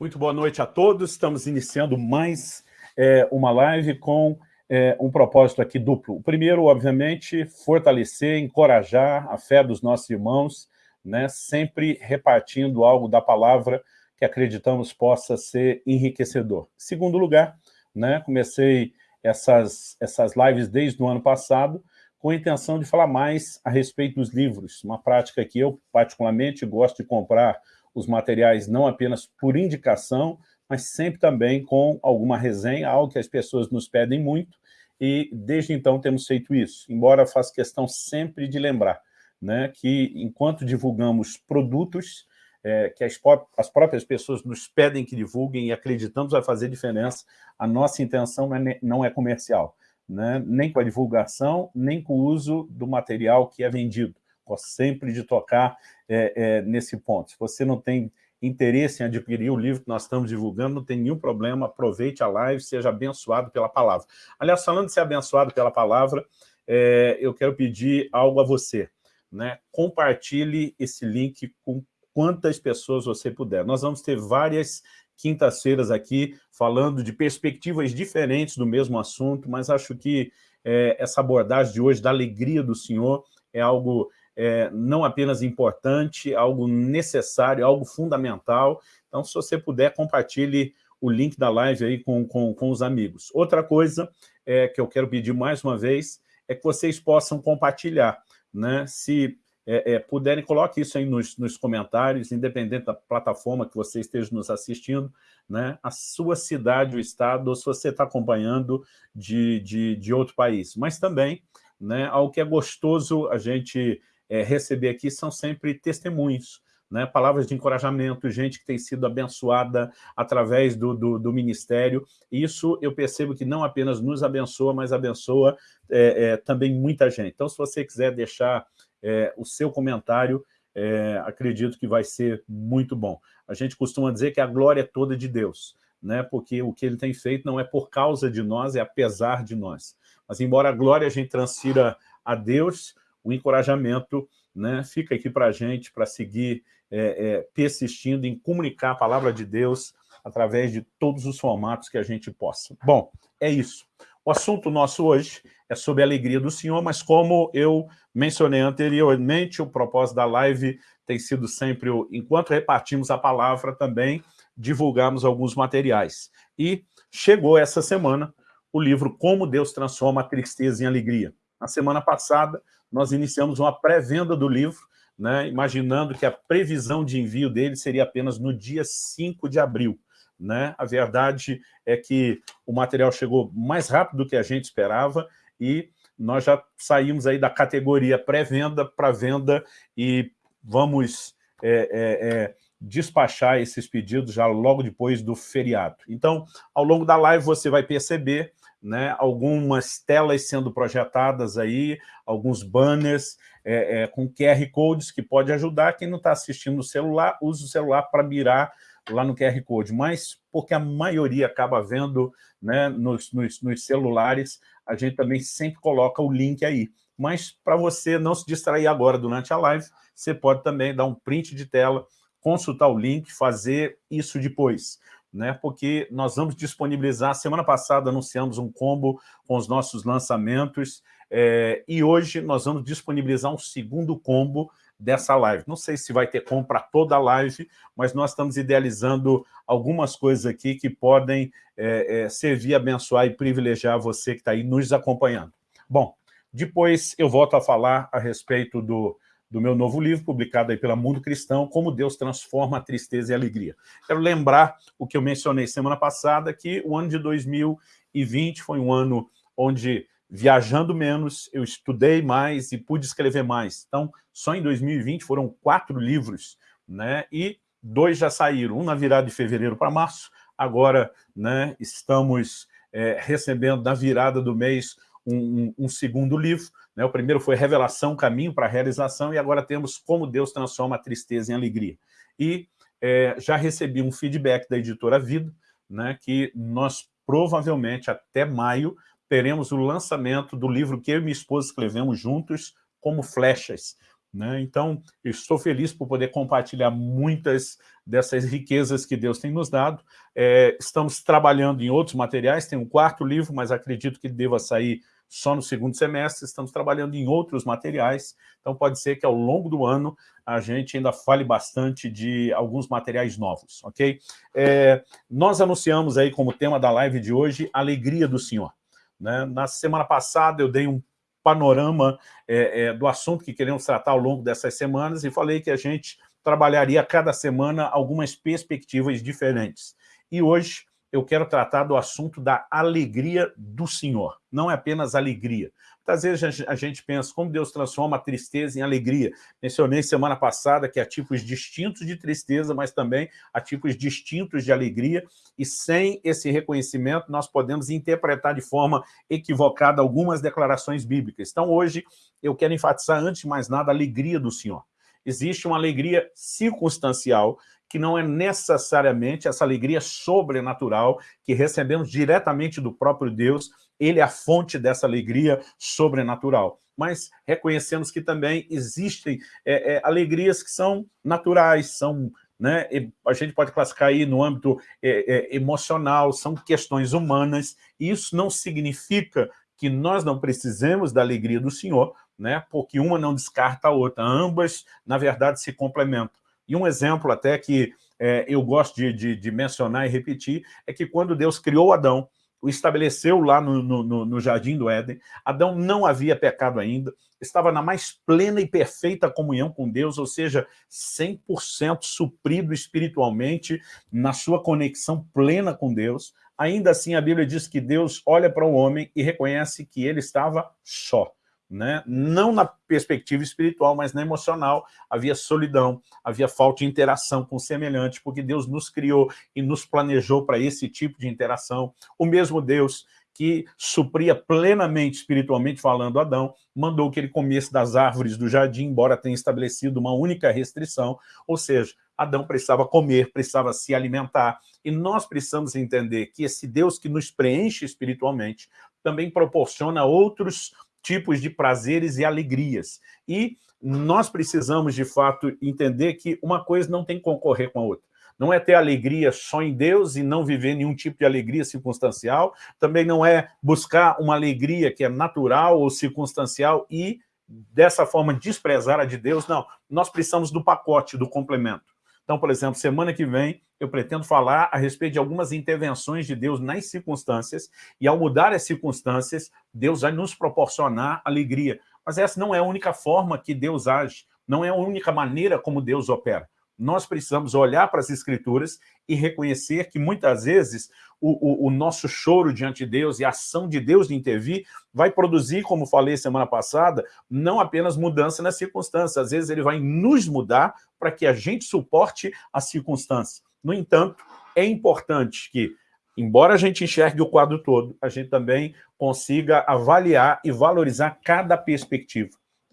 Muito boa noite a todos. Estamos iniciando mais é, uma live com é, um propósito aqui duplo. O primeiro, obviamente, fortalecer, encorajar a fé dos nossos irmãos, né, sempre repartindo algo da palavra que acreditamos possa ser enriquecedor. Segundo lugar, né, comecei essas, essas lives desde o ano passado, com a intenção de falar mais a respeito dos livros, uma prática que eu, particularmente, gosto de comprar os materiais não apenas por indicação, mas sempre também com alguma resenha, algo que as pessoas nos pedem muito, e desde então temos feito isso, embora faça questão sempre de lembrar né, que enquanto divulgamos produtos é, que as, as, próprias pessoas nos pedem que divulguem e acreditamos vai fazer diferença, a nossa intenção não é, não é comercial né? nem com a divulgação, nem com o uso do material que é vendido. Gosto sempre de tocar é, é, nesse ponto. Se você não tem interesse em adquirir o livro que nós estamos divulgando, não tem nenhum problema, aproveite a live, seja abençoado pela palavra. Aliás, falando de ser abençoado pela palavra, é, eu quero pedir algo a você. Né? Compartilhe esse link com quantas pessoas você puder. Nós vamos ter várias quintas-feiras aqui, falando de perspectivas diferentes do mesmo assunto, mas acho que é, essa abordagem de hoje da alegria do Senhor é algo é, não apenas importante, algo necessário, algo fundamental. Então, se você puder, compartilhe o link da live aí com, com, com os amigos. Outra coisa é, que eu quero pedir mais uma vez é que vocês possam compartilhar. Né? Se é, é, puderem, coloque isso aí nos, nos, comentários, independente da plataforma que você esteja nos assistindo, né, a sua cidade, o estado, ou se você está acompanhando de, de, de, outro país. Mas também, né, algo que é gostoso a gente é, receber aqui são sempre testemunhos, né, palavras de encorajamento, gente que tem sido abençoada através do, do, do, ministério. Isso eu percebo que não apenas nos abençoa, mas abençoa é, é, também muita gente. Então, se você quiser deixar é, o seu comentário, é, acredito que vai ser muito bom. A gente costuma dizer que a glória é toda de Deus, né? porque o que ele tem feito não é por causa de nós, é apesar de nós. Mas embora a glória a gente transfira a Deus, o encorajamento né, fica aqui para a gente, para seguir é, é, persistindo em comunicar a palavra de Deus através de todos os formatos que a gente possa. Bom, é isso. O assunto nosso hoje é sobre a alegria do Senhor, mas como eu mencionei anteriormente, o propósito da live tem sido sempre, o, enquanto repartimos a palavra, também divulgarmos alguns materiais. E chegou essa semana o livro Como Deus Transforma a Tristeza em Alegria. Na semana passada, nós iniciamos uma pré-venda do livro, né, imaginando que a previsão de envio dele seria apenas no dia 5 de abril. Né? A verdade é que o material chegou mais rápido do que a gente esperava e nós já saímos aí da categoria pré-venda para venda e vamos é, é, é, despachar esses pedidos já logo depois do feriado. Então, ao longo da live você vai perceber né, algumas telas sendo projetadas aí, alguns banners é, é, com QR Codes que pode ajudar quem não está assistindo no celular, use o celular para mirar lá no QR Code, mas porque a maioria acaba vendo né, nos, nos, nos celulares, a gente também sempre coloca o link aí. Mas para você não se distrair agora durante a live, você pode também dar um print de tela, consultar o link, fazer isso depois. Né, porque nós vamos disponibilizar, semana passada anunciamos um combo com os nossos lançamentos, é, e hoje nós vamos disponibilizar um segundo combo dessa live. Não sei se vai ter como para toda a live, mas nós estamos idealizando algumas coisas aqui que podem é, é, servir, abençoar e privilegiar você que está aí nos acompanhando. Bom, depois eu volto a falar a respeito do, do meu novo livro, publicado aí pela Mundo Cristão, Como Deus Transforma a Tristeza e a Alegria. Quero lembrar o que eu mencionei semana passada, que o ano de 2020 foi um ano onde viajando menos, eu estudei mais e pude escrever mais. Então, só em 2020 foram quatro livros, né? E dois já saíram, um na virada de fevereiro para março, agora né, estamos é, recebendo na virada do mês um, um, segundo livro. Né? O primeiro foi Revelação, Caminho para a Realização, e agora temos Como Deus Transforma a Tristeza em Alegria. E é, já recebi um feedback da editora Vida, né, que nós provavelmente até maio teremos o lançamento do livro que eu e minha esposa escrevemos juntos, como flechas, Né? Então, estou feliz por poder compartilhar muitas dessas riquezas que Deus tem nos dado. É, estamos trabalhando em outros materiais, tem um quarto livro, mas acredito que deva sair só no segundo semestre, estamos trabalhando em outros materiais, então pode ser que ao longo do ano a gente ainda fale bastante de alguns materiais novos, ok? É, nós anunciamos aí como tema da live de hoje, Alegria do Senhor. Né? Na semana passada eu dei um panorama é, é, do assunto que queremos tratar ao longo dessas semanas e falei que a gente trabalharia cada semana algumas perspectivas diferentes. E hoje eu quero tratar do assunto da alegria do Senhor. Não é apenas alegria. Muitas vezes a gente pensa como Deus transforma a tristeza em alegria. Mencionei semana passada que há tipos distintos de tristeza, mas também há tipos distintos de alegria, e sem esse reconhecimento nós podemos interpretar de forma equivocada algumas declarações bíblicas. Então hoje eu quero enfatizar antes de mais nada a alegria do Senhor. Existe uma alegria circunstancial que não é necessariamente essa alegria sobrenatural que recebemos diretamente do próprio Deus, ele é a fonte dessa alegria sobrenatural. Mas reconhecemos que também existem é, é, alegrias que são naturais, são né, a gente pode classificar aí no âmbito é, é, emocional, são questões humanas, e isso não significa que nós não precisemos da alegria do Senhor, né, porque uma não descarta a outra, ambas, na verdade, se complementam. E um exemplo até que é, eu gosto de, de, de, mencionar e repetir é que quando Deus criou Adão, o estabeleceu lá no, no, no Jardim do Éden, Adão não havia pecado ainda, estava na mais plena e perfeita comunhão com Deus, ou seja, 100% suprido espiritualmente, na sua conexão plena com Deus. Ainda assim, a Bíblia diz que Deus olha para o homem e reconhece que ele estava só né? não na perspectiva espiritual, mas na emocional, havia solidão, havia falta de interação com o semelhante, porque Deus nos criou e nos planejou para esse tipo de interação. O mesmo Deus que supria plenamente, espiritualmente falando, Adão, mandou que ele comesse das árvores do jardim, embora tenha estabelecido uma única restrição, ou seja, Adão precisava comer, precisava se alimentar, e nós precisamos entender que esse Deus que nos preenche espiritualmente também proporciona outros tipos de prazeres e alegrias. E nós precisamos, de fato, entender que uma coisa não tem que concorrer com a outra. Não é ter alegria só em Deus e não viver nenhum tipo de alegria circunstancial, também não é buscar uma alegria que é natural ou circunstancial e, dessa forma, desprezar a de Deus, não. Nós precisamos do pacote, do complemento. Então, por exemplo, semana que vem eu pretendo falar a respeito de algumas intervenções de Deus nas circunstâncias, e ao mudar as circunstâncias, Deus vai nos proporcionar alegria. Mas essa não é a única forma que Deus age, não é a única maneira como Deus opera nós precisamos olhar para as Escrituras e reconhecer que muitas vezes o, o, o, nosso choro diante de Deus e a ação de Deus de intervir vai produzir, como falei semana passada, não apenas mudança nas circunstâncias, às vezes ele vai nos mudar para que a gente suporte a circunstância. No entanto, é importante que, embora a gente enxergue o quadro todo, a gente também consiga avaliar e valorizar cada perspectiva.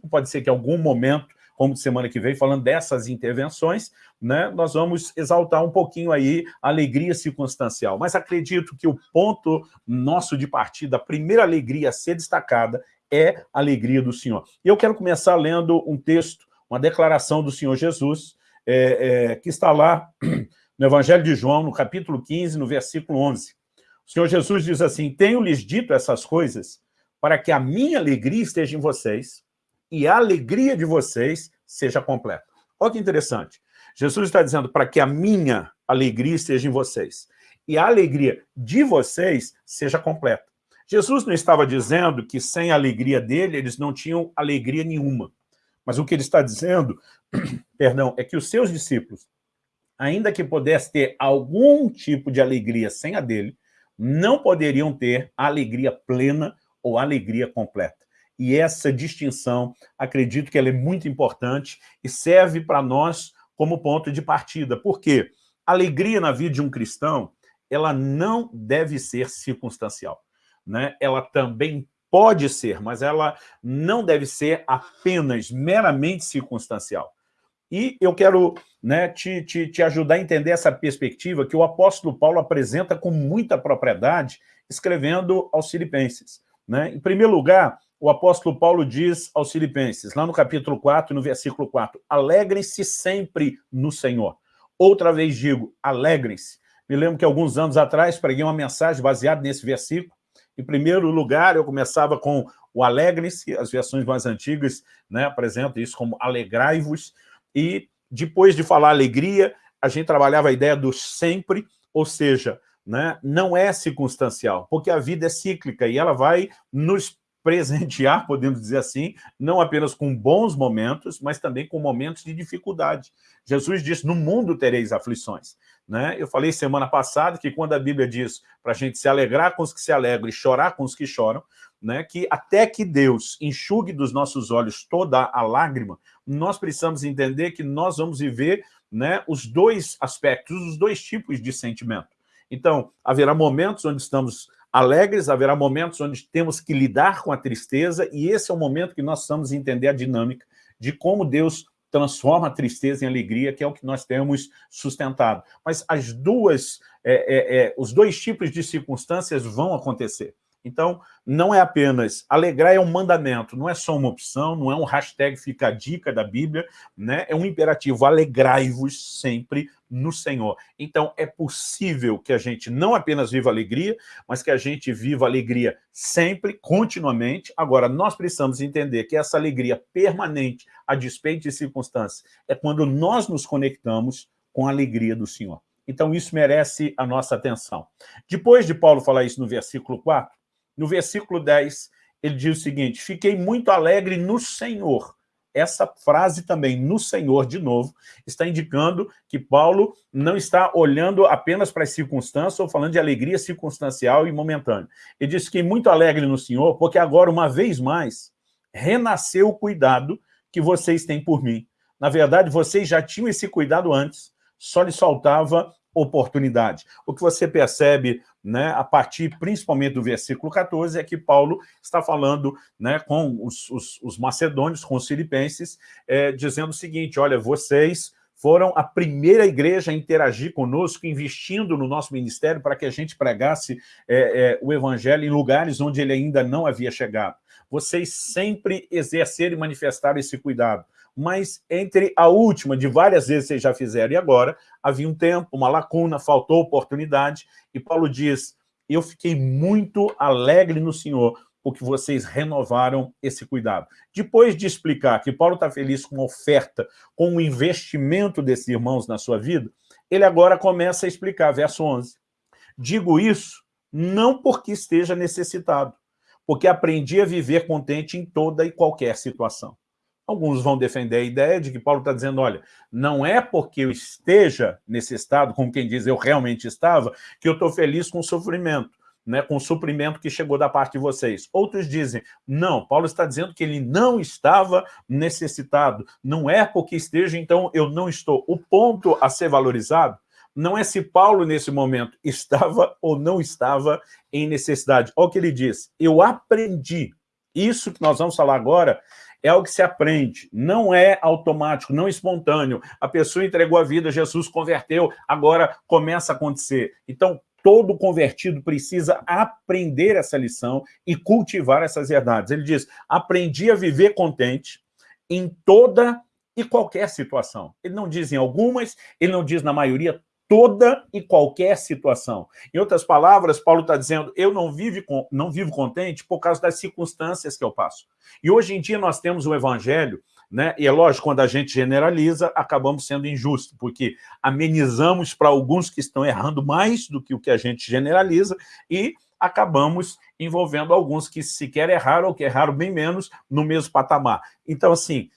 Pode ser que em algum momento como semana que vem, falando dessas intervenções, né, nós vamos exaltar um pouquinho aí a alegria circunstancial. Mas acredito que o ponto nosso de partida, a primeira alegria a ser destacada, é a alegria do Senhor. E eu quero começar lendo um texto, uma declaração do Senhor Jesus, é, é, que está lá no Evangelho de João, no capítulo 15, no versículo 11. O Senhor Jesus diz assim, tenho-lhes dito essas coisas para que a minha alegria esteja em vocês e a alegria de vocês seja completa. Olha que interessante. Jesus está dizendo para que a minha alegria esteja em vocês e a alegria de vocês seja completa. Jesus não estava dizendo que sem a alegria dele eles não tinham alegria nenhuma. Mas o que ele está dizendo, perdão, é que os seus discípulos, ainda que pudessem ter algum tipo de alegria sem a dele, não poderiam ter a alegria plena ou alegria completa. E essa distinção, acredito que ela é muito importante e serve para nós como ponto de partida. Por quê? Alegria na vida de um cristão, ela não deve ser circunstancial. Né? Ela também pode ser, mas ela não deve ser apenas meramente circunstancial. E eu quero né, te, te, te ajudar a entender essa perspectiva que o apóstolo Paulo apresenta com muita propriedade, escrevendo aos filipenses. Né? Em primeiro lugar, o apóstolo Paulo diz aos filipenses, lá no capítulo 4, no versículo 4, alegrem-se sempre no Senhor. Outra vez digo, alegrem-se. Me lembro que alguns anos atrás preguei uma mensagem baseada nesse versículo. Em primeiro lugar, eu começava com o alegrem-se, as versões mais antigas né, apresentam isso como alegrai-vos, e depois de falar alegria, a gente trabalhava a ideia do sempre, ou seja, né, não é circunstancial, porque a vida é cíclica e ela vai nos presentear, podemos dizer assim, não apenas com bons momentos, mas também com momentos de dificuldade. Jesus disse, no mundo tereis aflições. Né? Eu falei semana passada que quando a Bíblia diz para a gente se alegrar com os que se alegram e chorar com os que choram, né, que até que Deus enxugue dos nossos olhos toda a lágrima, nós precisamos entender que nós vamos viver né, os dois aspectos, os dois tipos de sentimento. Então, haverá momentos onde estamos alegres, haverá momentos onde temos que lidar com a tristeza, e esse é o momento que nós precisamos entender a dinâmica de como Deus transforma a tristeza em alegria, que é o que nós temos sustentado. Mas as duas, é, é, é, os dois tipos de circunstâncias vão acontecer. Então, não é apenas alegrar é um mandamento, não é só uma opção, não é um hashtag fica a dica da Bíblia, né? é um imperativo, alegrai-vos sempre no Senhor. Então, é possível que a gente não apenas viva alegria, mas que a gente viva alegria sempre, continuamente. Agora, nós precisamos entender que essa alegria permanente, a despeito de circunstâncias, é quando nós nos conectamos com a alegria do Senhor. Então, isso merece a nossa atenção. Depois de Paulo falar isso no versículo 4, no versículo 10, ele diz o seguinte, fiquei muito alegre no Senhor. Essa frase também, no Senhor, de novo, está indicando que Paulo não está olhando apenas para as circunstâncias ou falando de alegria circunstancial e momentânea. Ele diz, fiquei muito alegre no Senhor, porque agora, uma vez mais, renasceu o cuidado que vocês têm por mim. Na verdade, vocês já tinham esse cuidado antes, só lhes faltava oportunidade. O que você percebe né, a partir principalmente do versículo 14, é que Paulo está falando né, com os, os, os macedônios, com os filipenses, é, dizendo o seguinte, olha, vocês foram a primeira igreja a interagir conosco, investindo no nosso ministério para que a gente pregasse é, é, o evangelho em lugares onde ele ainda não havia chegado. Vocês sempre exerceram e manifestaram esse cuidado mas entre a última, de várias vezes vocês já fizeram, e agora, havia um tempo, uma lacuna, faltou oportunidade, e Paulo diz, eu fiquei muito alegre no Senhor, porque vocês renovaram esse cuidado. Depois de explicar que Paulo está feliz com a oferta, com o investimento desses irmãos na sua vida, ele agora começa a explicar, verso 11. Digo isso não porque esteja necessitado, porque aprendi a viver contente em toda e qualquer situação. Alguns vão defender a ideia de que Paulo está dizendo, olha, não é porque eu esteja nesse estado, como quem diz, eu realmente estava, que eu estou feliz com o sofrimento, né, com o suprimento que chegou da parte de vocês. Outros dizem, não, Paulo está dizendo que ele não estava necessitado, não é porque esteja, então eu não estou. O ponto a ser valorizado não é se Paulo, nesse momento, estava ou não estava em necessidade. Olha o que ele diz, eu aprendi, isso que nós vamos falar agora, é algo que se aprende, não é automático, não espontâneo. A pessoa entregou a vida, Jesus converteu, agora começa a acontecer. Então, todo convertido precisa aprender essa lição e cultivar essas verdades. Ele diz, aprendi a viver contente em toda e qualquer situação. Ele não diz em algumas, ele não diz na maioria, toda e qualquer situação. Em outras palavras, Paulo está dizendo, eu não vivo, não vivo contente por causa das circunstâncias que eu passo. E hoje em dia nós temos o evangelho, né? e é lógico, quando a gente generaliza, acabamos sendo injusto, porque amenizamos para alguns que estão errando mais do que o que a gente generaliza, e acabamos envolvendo alguns que sequer erraram ou que erraram bem menos no mesmo patamar. Então, assim,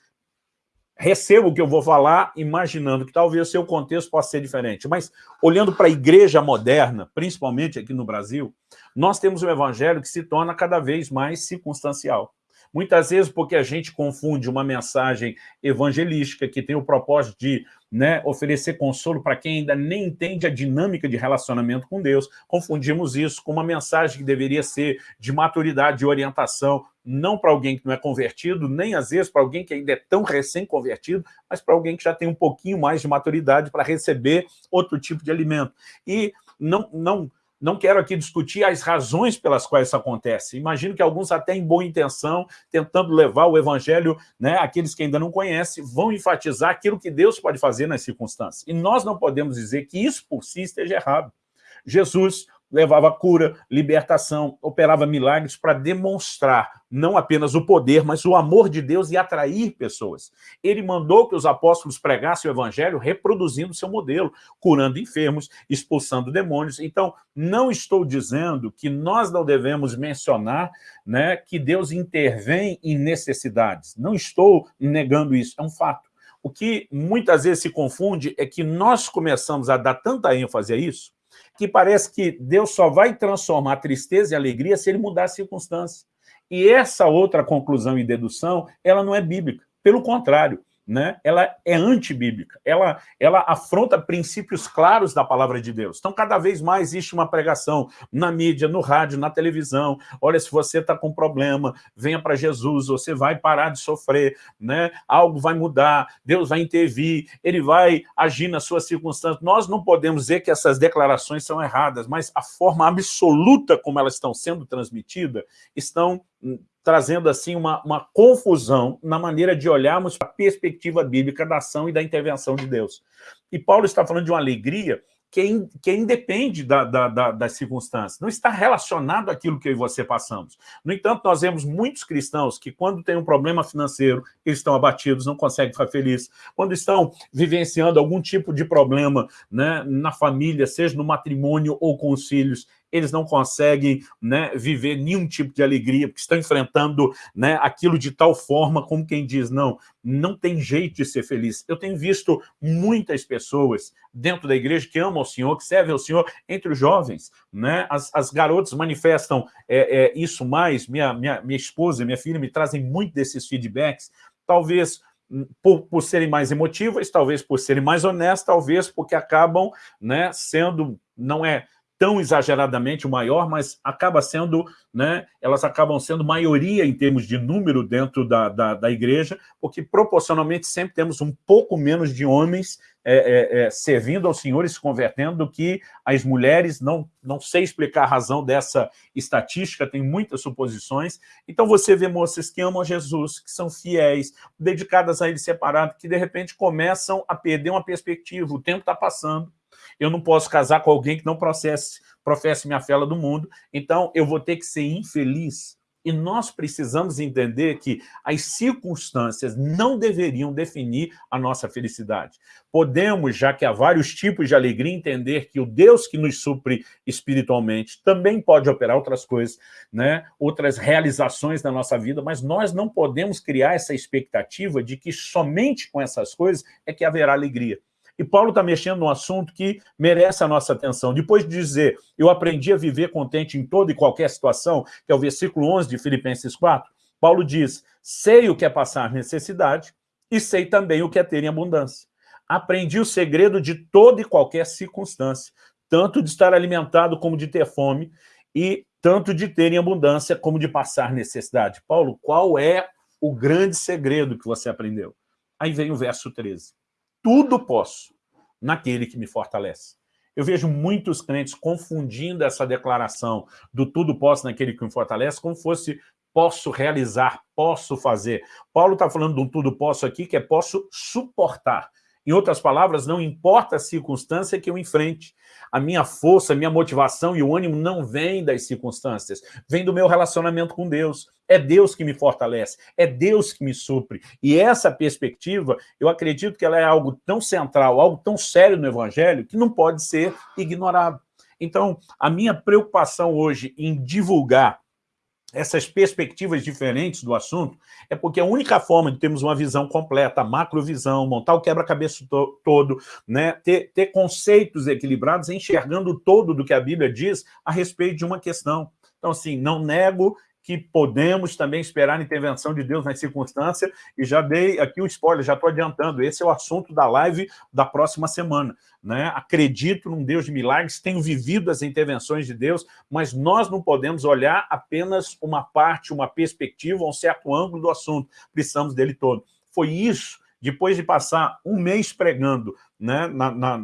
recebo o que eu vou falar imaginando que talvez seu contexto possa ser diferente. Mas, olhando para a igreja moderna, principalmente aqui no Brasil, nós temos um evangelho que se torna cada vez mais circunstancial. Muitas vezes porque a gente confunde uma mensagem evangelística que tem o propósito de né, oferecer consolo para quem ainda nem entende a dinâmica de relacionamento com Deus, confundimos isso com uma mensagem que deveria ser de maturidade, de orientação, não para alguém que não é convertido, nem às vezes para alguém que ainda é tão recém-convertido, mas para alguém que já tem um pouquinho mais de maturidade para receber outro tipo de alimento. E não, não não quero aqui discutir as razões pelas quais isso acontece. Imagino que alguns até em boa intenção, tentando levar o evangelho, né, aqueles que ainda não conhecem, vão enfatizar aquilo que Deus pode fazer nas circunstâncias. E nós não podemos dizer que isso por si esteja errado. Jesus levava cura, libertação, operava milagres para demonstrar não apenas o poder, mas o amor de Deus e atrair pessoas. Ele mandou que os apóstolos pregassem o evangelho reproduzindo seu modelo, curando enfermos, expulsando demônios. Então, não estou dizendo que nós não devemos mencionar né, que Deus intervém em necessidades. Não estou negando isso, é um fato. O que muitas vezes se confunde é que nós começamos a dar tanta ênfase a isso, que parece que Deus só vai transformar tristeza e alegria se ele mudar a circunstância. E essa outra conclusão e dedução, ela não é bíblica. Pelo contrário, né, ela é antibíblica, ela, ela afronta princípios claros da palavra de Deus. Então, cada vez mais existe uma pregação na mídia, no rádio, na televisão. Olha, se você está com problema, venha para Jesus, você vai parar de sofrer, né? algo vai mudar, Deus vai intervir, Ele vai agir nas suas circunstâncias. Nós não podemos dizer que essas declarações são erradas, mas a forma absoluta como elas estão sendo transmitidas estão trazendo assim uma, uma confusão na maneira de olharmos a perspectiva bíblica da ação e da intervenção de Deus. E Paulo está falando de uma alegria que, in, que independe da, da, da, das circunstâncias, não está relacionado àquilo que eu e você passamos. No entanto, nós vemos muitos cristãos que, quando tem um problema financeiro, eles estão abatidos, não conseguem ficar felizes. Quando estão vivenciando algum tipo de problema né, na família, seja no matrimônio ou com os filhos, eles não conseguem né, viver nenhum tipo de alegria, porque estão enfrentando né, aquilo de tal forma como quem diz, não, não tem jeito de ser feliz. Eu tenho visto muitas pessoas dentro da igreja que amam o Senhor, que servem ao Senhor, entre os jovens. Né? As, as garotas manifestam é, é, isso mais, minha, minha, minha esposa, minha filha me trazem muito desses feedbacks, talvez hum, por, por, serem mais emotivas, talvez por serem mais honestas, talvez porque acabam né, sendo, não é tão exageradamente o maior, mas acaba sendo, né, elas acabam sendo maioria em termos de número dentro da, da, da igreja, porque proporcionalmente sempre temos um pouco menos de homens é, é, é, servindo ao Senhor e se convertendo do que as mulheres, não, não sei explicar a razão dessa estatística, tem muitas suposições. Então você vê moças que amam Jesus, que são fiéis, dedicadas a Ele separado, que de repente começam a perder uma perspectiva, o tempo está passando, eu não posso casar com alguém que não processe, professe minha fé do mundo, então eu vou ter que ser infeliz. E nós precisamos entender que as circunstâncias não deveriam definir a nossa felicidade. Podemos, já que há vários tipos de alegria, entender que o Deus que nos supre espiritualmente também pode operar outras coisas, né? outras realizações na nossa vida, mas nós não podemos criar essa expectativa de que somente com essas coisas é que haverá alegria. E Paulo está mexendo num assunto que merece a nossa atenção. Depois de dizer, eu aprendi a viver contente em toda e qualquer situação, que é o versículo 11 de Filipenses 4, Paulo diz, sei o que é passar necessidade e sei também o que é ter em abundância. Aprendi o segredo de toda e qualquer circunstância, tanto de estar alimentado como de ter fome, e tanto de ter em abundância como de passar necessidade. Paulo, qual é o grande segredo que você aprendeu? Aí vem o verso 13 tudo posso naquele que me fortalece. Eu vejo muitos crentes confundindo essa declaração do tudo posso naquele que me fortalece como fosse posso realizar, posso fazer. Paulo está falando de um tudo posso aqui que é posso suportar. Em outras palavras, não importa a circunstância que eu enfrente, a minha força, a minha motivação e o ânimo não vem das circunstâncias, vem do meu relacionamento com Deus. É Deus que me fortalece, é Deus que me supre. E essa perspectiva, eu acredito que ela é algo tão central, algo tão sério no Evangelho, que não pode ser ignorado. Então, a minha preocupação hoje em divulgar essas perspectivas diferentes do assunto, é porque a única forma de termos uma visão completa, macrovisão, montar o quebra-cabeça to todo, né, ter, ter conceitos equilibrados, enxergando o todo do que a Bíblia diz a respeito de uma questão. Então, assim, não nego que podemos também esperar a intervenção de Deus nas circunstâncias, e já dei aqui o spoiler, já estou adiantando, esse é o assunto da live da próxima semana. Né? Acredito num Deus de milagres, tenho vivido as intervenções de Deus, mas nós não podemos olhar apenas uma parte, uma perspectiva, um certo ângulo do assunto, precisamos dele todo. Foi isso, depois de passar um mês pregando né, na, na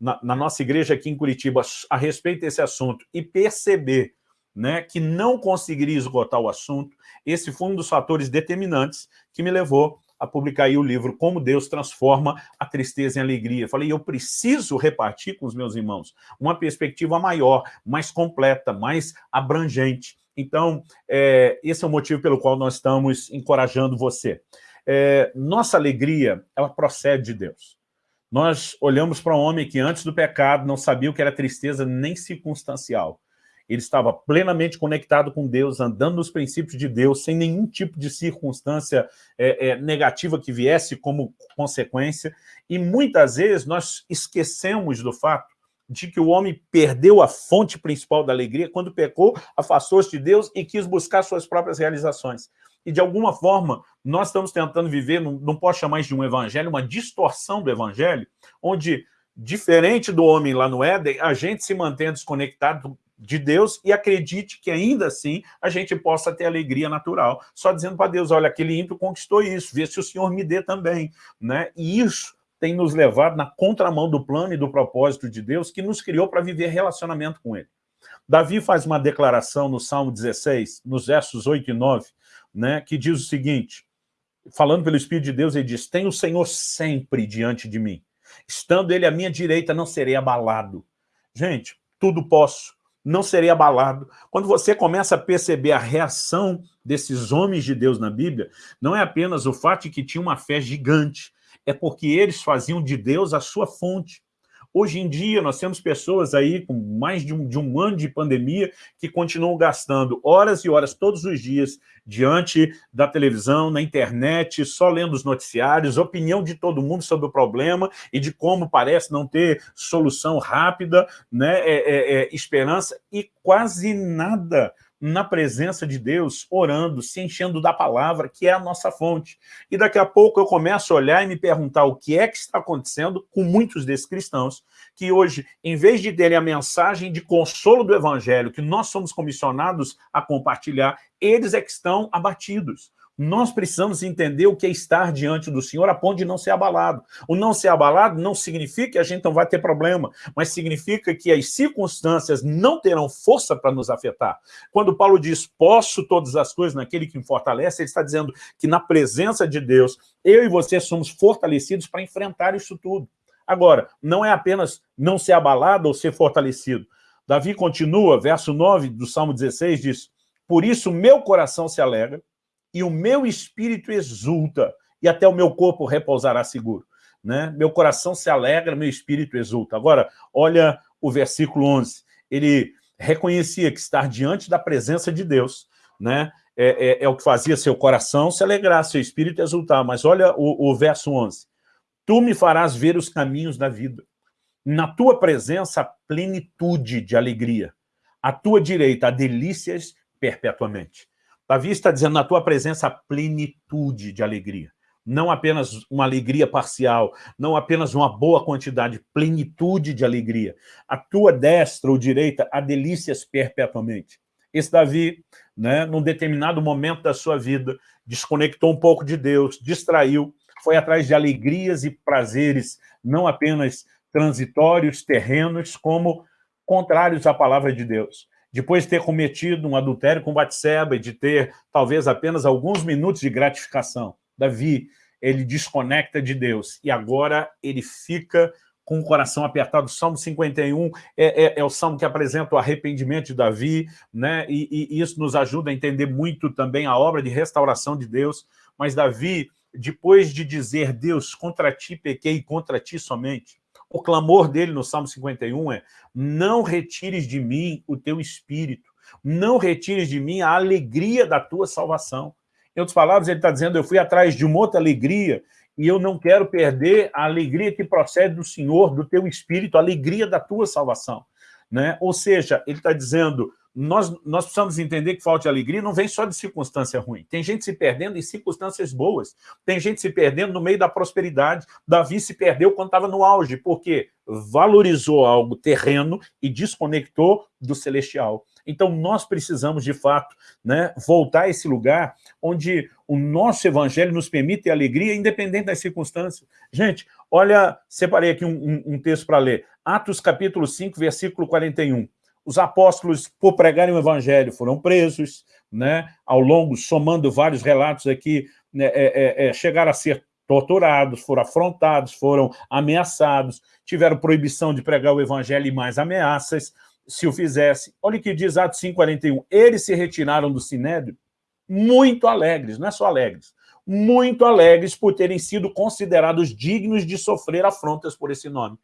na, na nossa igreja aqui em Curitiba a respeito desse assunto e perceber né, que não conseguiria esgotar o assunto, esse foi um dos fatores determinantes que me levou a publicar o livro Como Deus Transforma a Tristeza em Alegria. Falei, eu preciso repartir com os meus irmãos uma perspectiva maior, mais completa, mais abrangente. Então, é, esse é o motivo pelo qual nós estamos encorajando você. É, nossa alegria, ela procede de Deus. Nós olhamos para um homem que antes do pecado não sabia o que era tristeza nem circunstancial. Ele estava plenamente conectado com Deus, andando nos princípios de Deus, sem nenhum tipo de circunstância é, é, negativa que viesse como consequência. E muitas vezes nós esquecemos do fato de que o homem perdeu a fonte principal da alegria quando pecou, afastou-se de Deus e quis buscar suas próprias realizações. E, de alguma forma, nós estamos tentando viver, não, não posso chamar isso de um evangelho, uma distorção do evangelho, onde, diferente do homem lá no Éden, a gente se mantém desconectado de Deus e acredite que ainda assim a gente possa ter alegria natural, só dizendo para Deus, olha, aquele ímpio conquistou isso, vê se o Senhor me dê também. Né? E isso tem nos levado na contramão do plano e do propósito de Deus que nos criou para viver relacionamento com Ele. Davi faz uma declaração no Salmo 16, nos versos 8 e 9, né, que diz o seguinte, falando pelo Espírito de Deus, ele diz, tem o Senhor sempre diante de mim. Estando ele à minha direita, não serei abalado. Gente, tudo posso, não serei abalado. Quando você começa a perceber a reação desses homens de Deus na Bíblia, não é apenas o fato de que tinha uma fé gigante, é porque eles faziam de Deus a sua fonte. Hoje em dia, nós temos pessoas aí com mais de um, de um ano de pandemia que continuam gastando horas e horas todos os dias diante da televisão, na internet, só lendo os noticiários, opinião de todo mundo sobre o problema e de como parece não ter solução rápida, né, é, é, é, esperança, e quase nada na presença de Deus, orando, se enchendo da palavra, que é a nossa fonte. E daqui a pouco eu começo a olhar e me perguntar o que é que está acontecendo com muitos desses cristãos, que hoje, em vez de terem a mensagem de consolo do Evangelho, que nós somos comissionados a compartilhar, eles é que estão abatidos. Nós precisamos entender o que é estar diante do Senhor a ponto de não ser abalado. O não ser abalado não significa que a gente não vai ter problema, mas significa que as circunstâncias não terão força para nos afetar. Quando Paulo diz, posso todas as coisas naquele que me fortalece, ele está dizendo que na presença de Deus, eu e você somos fortalecidos para enfrentar isso tudo. Agora, não é apenas não ser abalado ou ser fortalecido. Davi continua, verso 9 do Salmo 16, diz, por isso meu coração se alegra, e o meu espírito exulta, e até o meu corpo repousará seguro. Né? Meu coração se alegra, meu espírito exulta. Agora, olha o versículo 11. Ele reconhecia que estar diante da presença de Deus né, é, é, é o que fazia seu coração se alegrar, seu espírito exultar. Mas olha o, o verso 11. Tu me farás ver os caminhos da vida. Na tua presença, plenitude de alegria. À tua direita, há delícias perpetuamente. Davi está dizendo, na tua presença, plenitude de alegria. Não apenas uma alegria parcial, não apenas uma boa quantidade, plenitude de alegria. A tua destra ou direita, há delícias perpetuamente. Esse Davi, né, num determinado momento da sua vida, desconectou um pouco de Deus, distraiu, foi atrás de alegrias e prazeres, não apenas transitórios, terrenos, como contrários à palavra de Deus depois de ter cometido um adultério com Batseba e de ter talvez apenas alguns minutos de gratificação, Davi, ele desconecta de Deus e agora ele fica com o coração apertado. O Salmo 51 é, é, é o salmo que apresenta o arrependimento de Davi, né? E, e, isso nos ajuda a entender muito também a obra de restauração de Deus. Mas Davi, depois de dizer, Deus, contra ti pequei, contra ti somente, o clamor dele no Salmo 51 é não retires de mim o teu espírito, não retires de mim a alegria da tua salvação. Em outras palavras, ele está dizendo, eu fui atrás de uma outra alegria e eu não quero perder a alegria que procede do Senhor, do teu espírito, a alegria da tua salvação. Né? Ou seja, ele está dizendo, nós, nós precisamos entender que falta de alegria não vem só de circunstância ruim. Tem gente se perdendo em circunstâncias boas. Tem gente se perdendo no meio da prosperidade. Davi se perdeu quando estava no auge, porque valorizou algo terreno e desconectou do celestial. Então, nós precisamos, de fato, né, voltar a esse lugar onde o nosso evangelho nos permite alegria, independente das circunstâncias. Gente, olha, separei aqui um, um, um texto para ler. Atos capítulo 5, versículo 41. Os apóstolos, por pregarem o evangelho, foram presos, né? ao longo, somando vários relatos aqui, né, é, é, é, chegaram a ser torturados, foram afrontados, foram ameaçados, tiveram proibição de pregar o evangelho e mais ameaças, se o fizesse. Olha o que diz Atos 5,41. Eles se retiraram do Sinédrio muito alegres, não é só alegres, muito alegres por terem sido considerados dignos de sofrer afrontas por esse nome.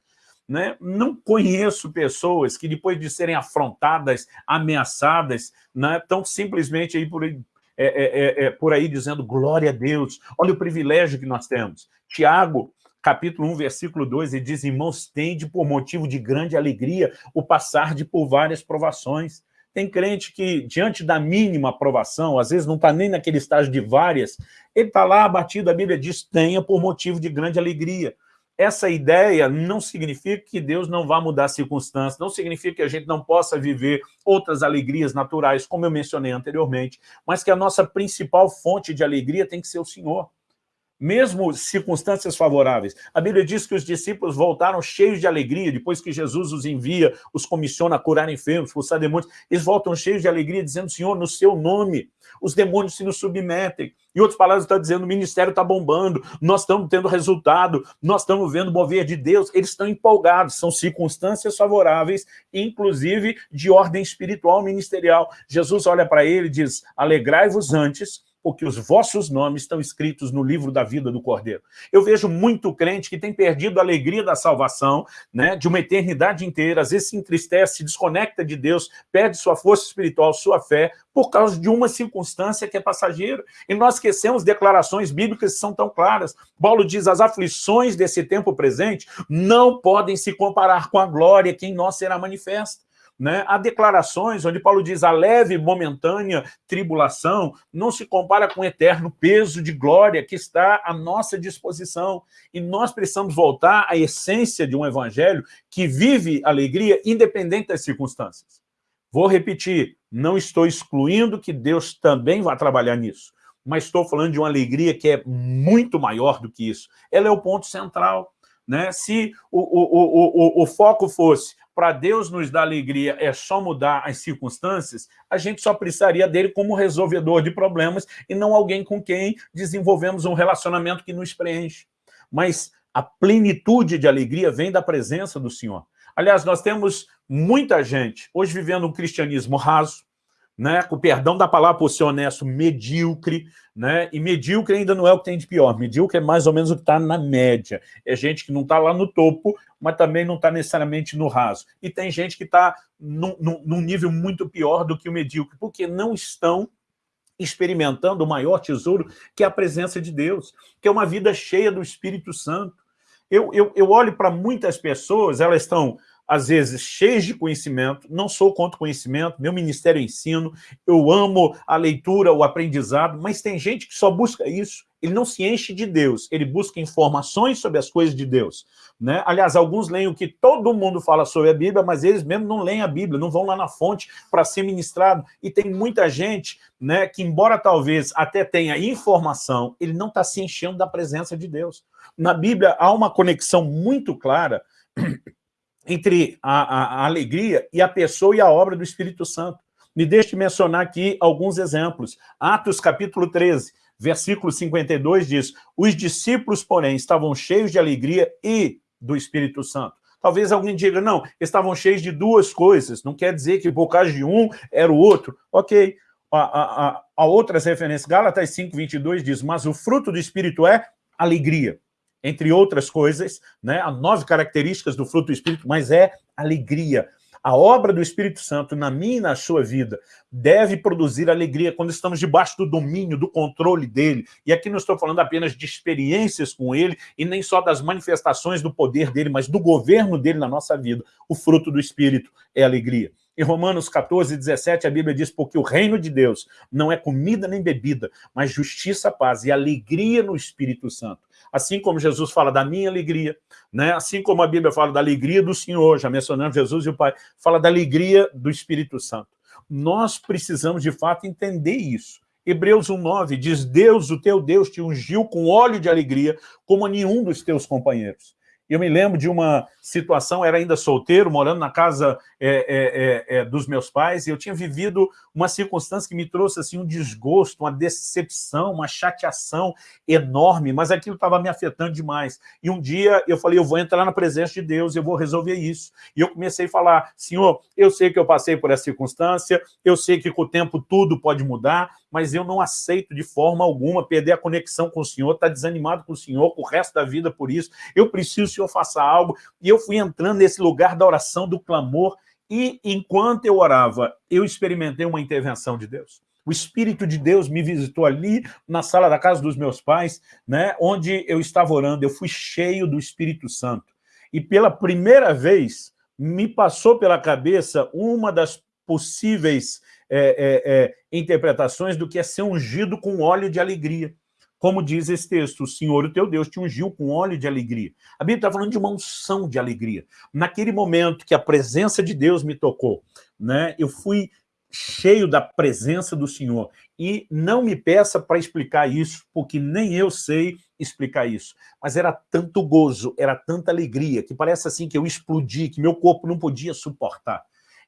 Né? Não conheço pessoas que, depois de serem afrontadas, ameaçadas, né, estão simplesmente aí por aí, é, é, é, é, por aí dizendo glória a Deus, olha o privilégio que nós temos. Tiago, capítulo 1, versículo 2, ele diz, irmãos, tende por motivo de grande alegria o passar de por várias provações. Tem crente que, diante da mínima aprovação, às vezes não está nem naquele estágio de várias, ele está lá abatido, a Bíblia diz, tenha por motivo de grande alegria essa ideia não significa que Deus não vá mudar as circunstâncias, não significa que a gente não possa viver outras alegrias naturais, como eu mencionei anteriormente, mas que a nossa principal fonte de alegria tem que ser o Senhor mesmo circunstâncias favoráveis. A Bíblia diz que os discípulos voltaram cheios de alegria, depois que Jesus os envia, os comissiona a curar enfermos, expulsar demônios, eles voltam cheios de alegria, dizendo, Senhor, no seu nome, os demônios se nos submetem. Em outras palavras, está dizendo, o ministério está bombando, nós estamos tendo resultado, nós estamos vendo o mover de Deus, eles estão empolgados, são circunstâncias favoráveis, inclusive de ordem espiritual ministerial. Jesus olha para ele e diz, alegrai-vos antes, porque os vossos nomes estão escritos no livro da vida do Cordeiro. Eu vejo muito crente que tem perdido a alegria da salvação, né, de uma eternidade inteira, às vezes se entristece, se desconecta de Deus, perde sua força espiritual, sua fé, por causa de uma circunstância que é passageira. E nós esquecemos declarações bíblicas que são tão claras. Paulo diz, as aflições desse tempo presente não podem se comparar com a glória que em nós será manifesta. Né? Há declarações onde Paulo diz a leve momentânea tribulação não se compara com o eterno peso de glória que está à nossa disposição. E nós precisamos voltar à essência de um evangelho que vive alegria independente das circunstâncias. Vou repetir, não estou excluindo que Deus também vai trabalhar nisso, mas estou falando de uma alegria que é muito maior do que isso. Ela é o ponto central. Né? Se o, o, o, o, o foco fosse para Deus nos dar alegria é só mudar as circunstâncias, a gente só precisaria dele como resolvedor de problemas e não alguém com quem desenvolvemos um relacionamento que nos preenche. Mas a plenitude de alegria vem da presença do Senhor. Aliás, nós temos muita gente hoje vivendo um cristianismo raso, né, com perdão da palavra, por ser honesto, medíocre, né, e medíocre ainda não é o que tem de pior, medíocre é mais ou menos o que está na média, é gente que não está lá no topo, mas também não está necessariamente no raso, e tem gente que está num, num nível muito pior do que o medíocre, porque não estão experimentando o maior tesouro, que é a presença de Deus, que é uma vida cheia do Espírito Santo. Eu, eu, eu olho para muitas pessoas, elas estão às vezes cheios de conhecimento, não sou contra o conhecimento, meu ministério é ensino, eu amo a leitura, o aprendizado, mas tem gente que só busca isso, ele não se enche de Deus, ele busca informações sobre as coisas de Deus. Né? Aliás, alguns leem o que todo mundo fala sobre a Bíblia, mas eles mesmo não leem a Bíblia, não vão lá na fonte para ser ministrado. E tem muita gente né, que, embora talvez até tenha informação, ele não está se enchendo da presença de Deus. Na Bíblia há uma conexão muito clara entre a, a, a, alegria e a pessoa e a obra do Espírito Santo. Me deixe mencionar aqui alguns exemplos. Atos capítulo 13, versículo 52 diz, os discípulos, porém, estavam cheios de alegria e do Espírito Santo. Talvez alguém diga, não, estavam cheios de duas coisas, não quer dizer que por causa de um era o outro. Ok, a, a outras referências, Gálatas 5, 22 diz, mas o fruto do Espírito é alegria entre outras coisas, né, há nove características do fruto do Espírito, mas é alegria. A obra do Espírito Santo na minha e na sua vida deve produzir alegria quando estamos debaixo do domínio, do controle dele. E aqui não estou falando apenas de experiências com ele e nem só das manifestações do poder dele, mas do governo dele na nossa vida. O fruto do Espírito é alegria. Em Romanos 14, 17, a Bíblia diz, porque o reino de Deus não é comida nem bebida, mas justiça, paz e alegria no Espírito Santo. Assim como Jesus fala da minha alegria, né? assim como a Bíblia fala da alegria do Senhor, já mencionando Jesus e o Pai, fala da alegria do Espírito Santo. Nós precisamos, de fato, entender isso. Hebreus 1,9 diz, Deus, o teu Deus, te ungiu com óleo de alegria, como a nenhum dos teus companheiros. Eu me lembro de uma situação, era ainda solteiro, morando na casa é, é, é, é, dos meus pais, e eu tinha vivido uma circunstância que me trouxe assim, um desgosto, uma decepção, uma chateação enorme, mas aquilo estava me afetando demais. E um dia eu falei, eu vou entrar na presença de Deus, eu vou resolver isso. E eu comecei a falar, Senhor, eu sei que eu passei por essa circunstância, eu sei que com o tempo tudo pode mudar, mas eu não aceito de forma alguma perder a conexão com o Senhor, estar tá desanimado com o Senhor, com o resto da vida por isso. Eu preciso Senhor faça algo. E eu fui entrando nesse lugar da oração, do clamor, e enquanto eu orava, eu experimentei uma intervenção de Deus. O Espírito de Deus me visitou ali na sala da casa dos meus pais, né, onde eu estava orando, eu fui cheio do Espírito Santo. E pela primeira vez, me passou pela cabeça uma das possíveis é, é, é, interpretações do que é ser ungido com óleo de alegria. Como diz esse texto, o Senhor, o teu Deus, te ungiu com óleo de alegria. A Bíblia está falando de uma unção de alegria. Naquele momento que a presença de Deus me tocou, né, eu fui cheio da presença do Senhor. E não me peça para explicar isso, porque nem eu sei explicar isso. Mas era tanto gozo, era tanta alegria, que parece assim que eu explodi, que meu corpo não podia suportar.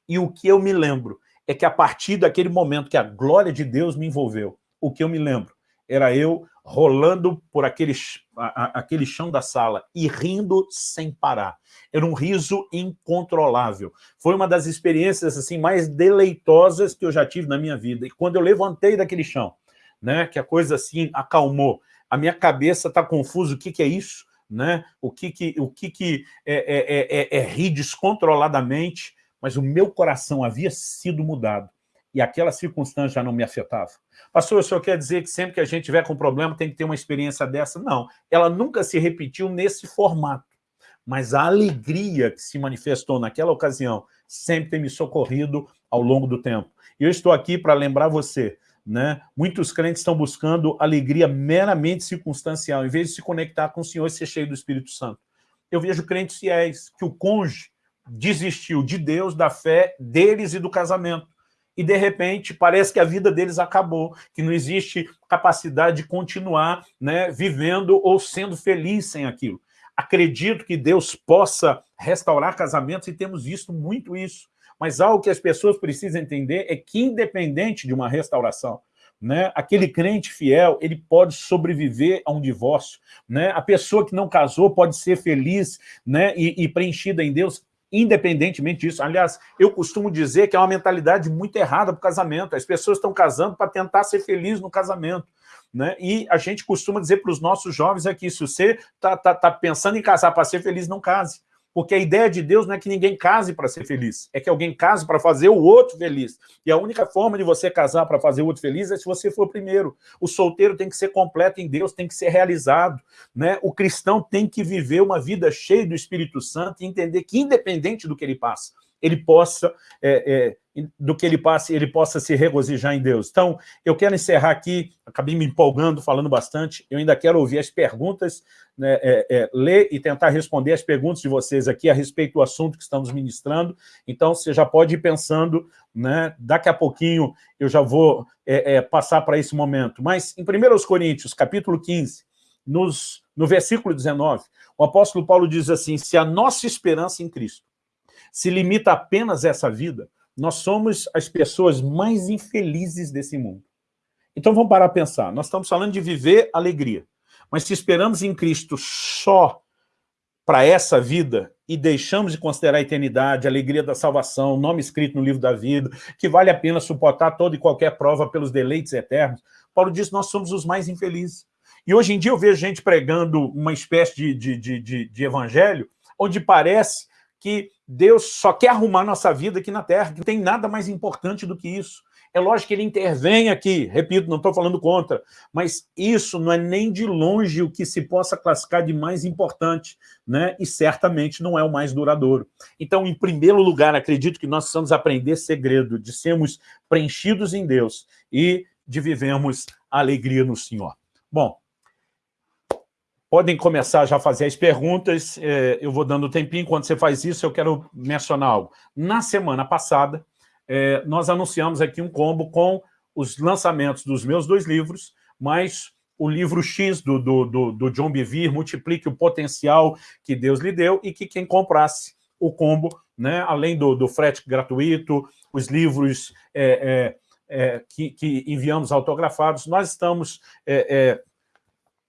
E o que eu me lembro é que a partir daquele momento que a glória de Deus me envolveu, o que eu me lembro era eu rolando por aquele, a, aquele chão da sala e rindo sem parar. Era um riso incontrolável. Foi uma das experiências assim mais deleitosas que eu já tive na minha vida. E quando eu levantei daquele chão, né, que a coisa assim acalmou, a minha cabeça está confusa, o que, que é isso? Né? O que, que, o que, que é, é, é, é rir descontroladamente, mas o meu coração havia sido mudado e aquela circunstância já não me afetava. Pastor, o senhor quer dizer que sempre que a gente tiver com problema tem que ter uma experiência dessa? Não, ela nunca se repetiu nesse formato, mas a alegria que se manifestou naquela ocasião sempre tem me socorrido ao longo do tempo. E eu estou aqui para lembrar você, né? muitos crentes estão buscando alegria meramente circunstancial, em vez de se conectar com o Senhor e ser cheio do Espírito Santo. Eu vejo crentes fiéis, que o cônjuge desistiu de Deus, da fé deles e do casamento e, de repente, parece que a vida deles acabou, que não existe capacidade de continuar né, vivendo ou sendo feliz sem aquilo. Acredito que Deus possa restaurar casamentos e temos visto muito isso. Mas algo que as pessoas precisam entender é que, independente de uma restauração, né, aquele crente fiel, ele pode sobreviver a um divórcio. Né? A pessoa que não casou pode ser feliz né, e, e preenchida em Deus independentemente disso. Aliás, eu costumo dizer que é uma mentalidade muito errada para o casamento. As pessoas estão casando para tentar ser feliz no casamento. Né? E a gente costuma dizer para os nossos jovens aqui, se você está tá, tá pensando em casar para ser feliz, não case. Porque a ideia de Deus não é que ninguém case para ser feliz, é que alguém case para fazer o outro feliz. E a única forma de você casar para fazer o outro feliz é se você for primeiro. O solteiro tem que ser completo em Deus, tem que ser realizado. Né? O cristão tem que viver uma vida cheia do Espírito Santo e entender que, independente do que ele passa, ele possa, é, é, do que ele passe, ele possa se regozijar em Deus. Então, eu quero encerrar aqui, acabei me empolgando, falando bastante, eu ainda quero ouvir as perguntas, né, é, é, ler e tentar responder as perguntas de vocês aqui a respeito do assunto que estamos ministrando, então você já pode ir pensando, né, daqui a pouquinho eu já vou é, é, passar para esse momento. Mas em 1 Coríntios, capítulo 15, nos, no versículo 19, o apóstolo Paulo diz assim, se a nossa esperança em Cristo se limita apenas a essa vida, nós somos as pessoas mais infelizes desse mundo. Então vamos parar a pensar, nós estamos falando de viver alegria, mas se esperamos em Cristo só para essa vida e deixamos de considerar a eternidade, a alegria da salvação, nome escrito no livro da vida, que vale a pena suportar toda e qualquer prova pelos deleites eternos, Paulo diz nós somos os mais infelizes. E hoje em dia eu vejo gente pregando uma espécie de, de, de, de, de evangelho onde parece que Deus só quer arrumar nossa vida aqui na Terra, que não tem nada mais importante do que isso. É lógico que ele intervém aqui, repito, não estou falando contra, mas isso não é nem de longe o que se possa classificar de mais importante, né? e certamente não é o mais duradouro. Então, em primeiro lugar, acredito que nós precisamos aprender segredo de sermos preenchidos em Deus e de vivermos a alegria no Senhor. Bom, podem começar já a fazer as perguntas, é, eu vou dando tempinho, enquanto você faz isso, eu quero mencionar algo. Na semana passada, é, nós anunciamos aqui um combo com os lançamentos dos meus dois livros, mais o livro X do, do, do, do John Bevere, Multiplique o Potencial que Deus lhe deu, e que quem comprasse o combo, né, além do, do frete gratuito, os livros é, é, é que, que, enviamos autografados, nós estamos é,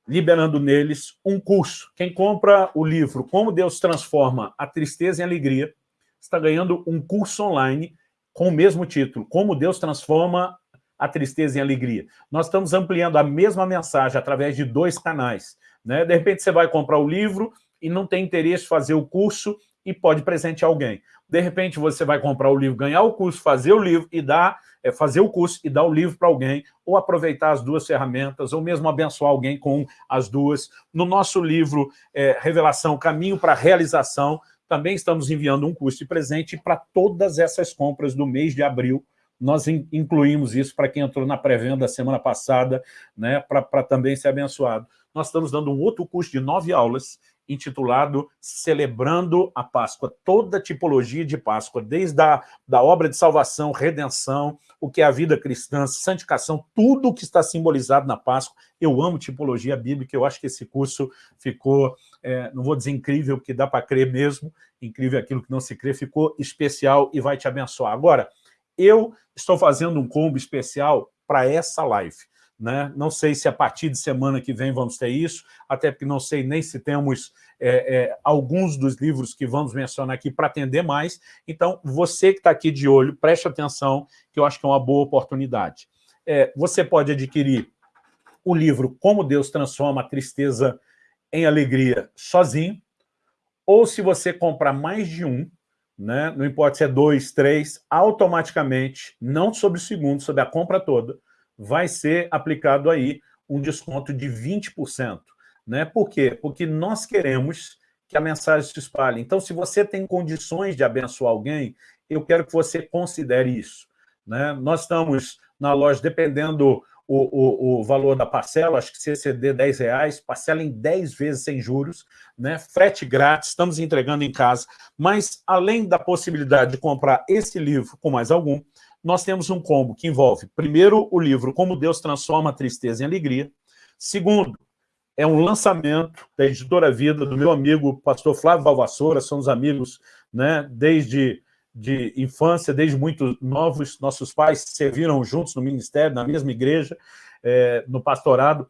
liberando neles um curso. Quem compra o livro Como Deus Transforma a Tristeza em Alegria, está ganhando um curso online com o mesmo título, Como Deus Transforma a Tristeza em Alegria. Nós estamos ampliando a mesma mensagem através de dois canais. Né? De repente você vai comprar o livro e não tem interesse em fazer o curso e pode presentear alguém. De repente você vai comprar o livro, ganhar o curso, fazer o livro e dar, é, fazer o curso e dar o livro para alguém, ou aproveitar as duas ferramentas, ou mesmo abençoar alguém com as duas. No nosso livro é, Revelação, Caminho para a Realização, também estamos enviando um curso de presente para todas essas compras do mês de abril. Nós incluímos isso para quem entrou na pré-venda semana passada, né, para também ser abençoado. Nós estamos dando um outro curso de nove aulas, intitulado Celebrando a Páscoa, toda tipologia de Páscoa, desde a da obra de salvação, redenção, o que é a vida cristã, santificação, tudo o que está simbolizado na Páscoa. Eu amo tipologia bíblica, eu acho que esse curso ficou é, não vou dizer incrível, porque dá para crer mesmo, incrível aquilo que não se crê, ficou especial e vai te abençoar. Agora, eu estou fazendo um combo especial para essa live. Né? Não sei se a partir de semana que vem vamos ter isso, até porque não sei nem se temos é, é, alguns dos livros que vamos mencionar aqui para atender mais. Então, você que está aqui de olho, preste atenção, que eu acho que é uma boa oportunidade. É, você pode adquirir o livro Como Deus Transforma a Tristeza em alegria sozinho, ou se você comprar mais de um, né, não importa se é dois, três, automaticamente, não sobre o segundo, sobre a compra toda, vai ser aplicado aí um desconto de 20%. Né? Por quê? Porque nós queremos que a mensagem se espalhe. Então, se você tem condições de abençoar alguém, eu quero que você considere isso. Né? Nós estamos na loja, dependendo o, o, o, valor da parcela, acho que se exceder 10 reais, parcela em 10 vezes sem juros, né? frete grátis, estamos entregando em casa. Mas, além da possibilidade de comprar esse livro com mais algum, nós temos um combo que envolve, primeiro, o livro Como Deus Transforma a Tristeza em Alegria. Segundo, é um lançamento da Editora Vida, do meu amigo pastor Flávio Valvassoura, somos amigos né, desde de infância, desde muito novos, nossos pais serviram juntos no ministério, na mesma igreja, é, no pastorado.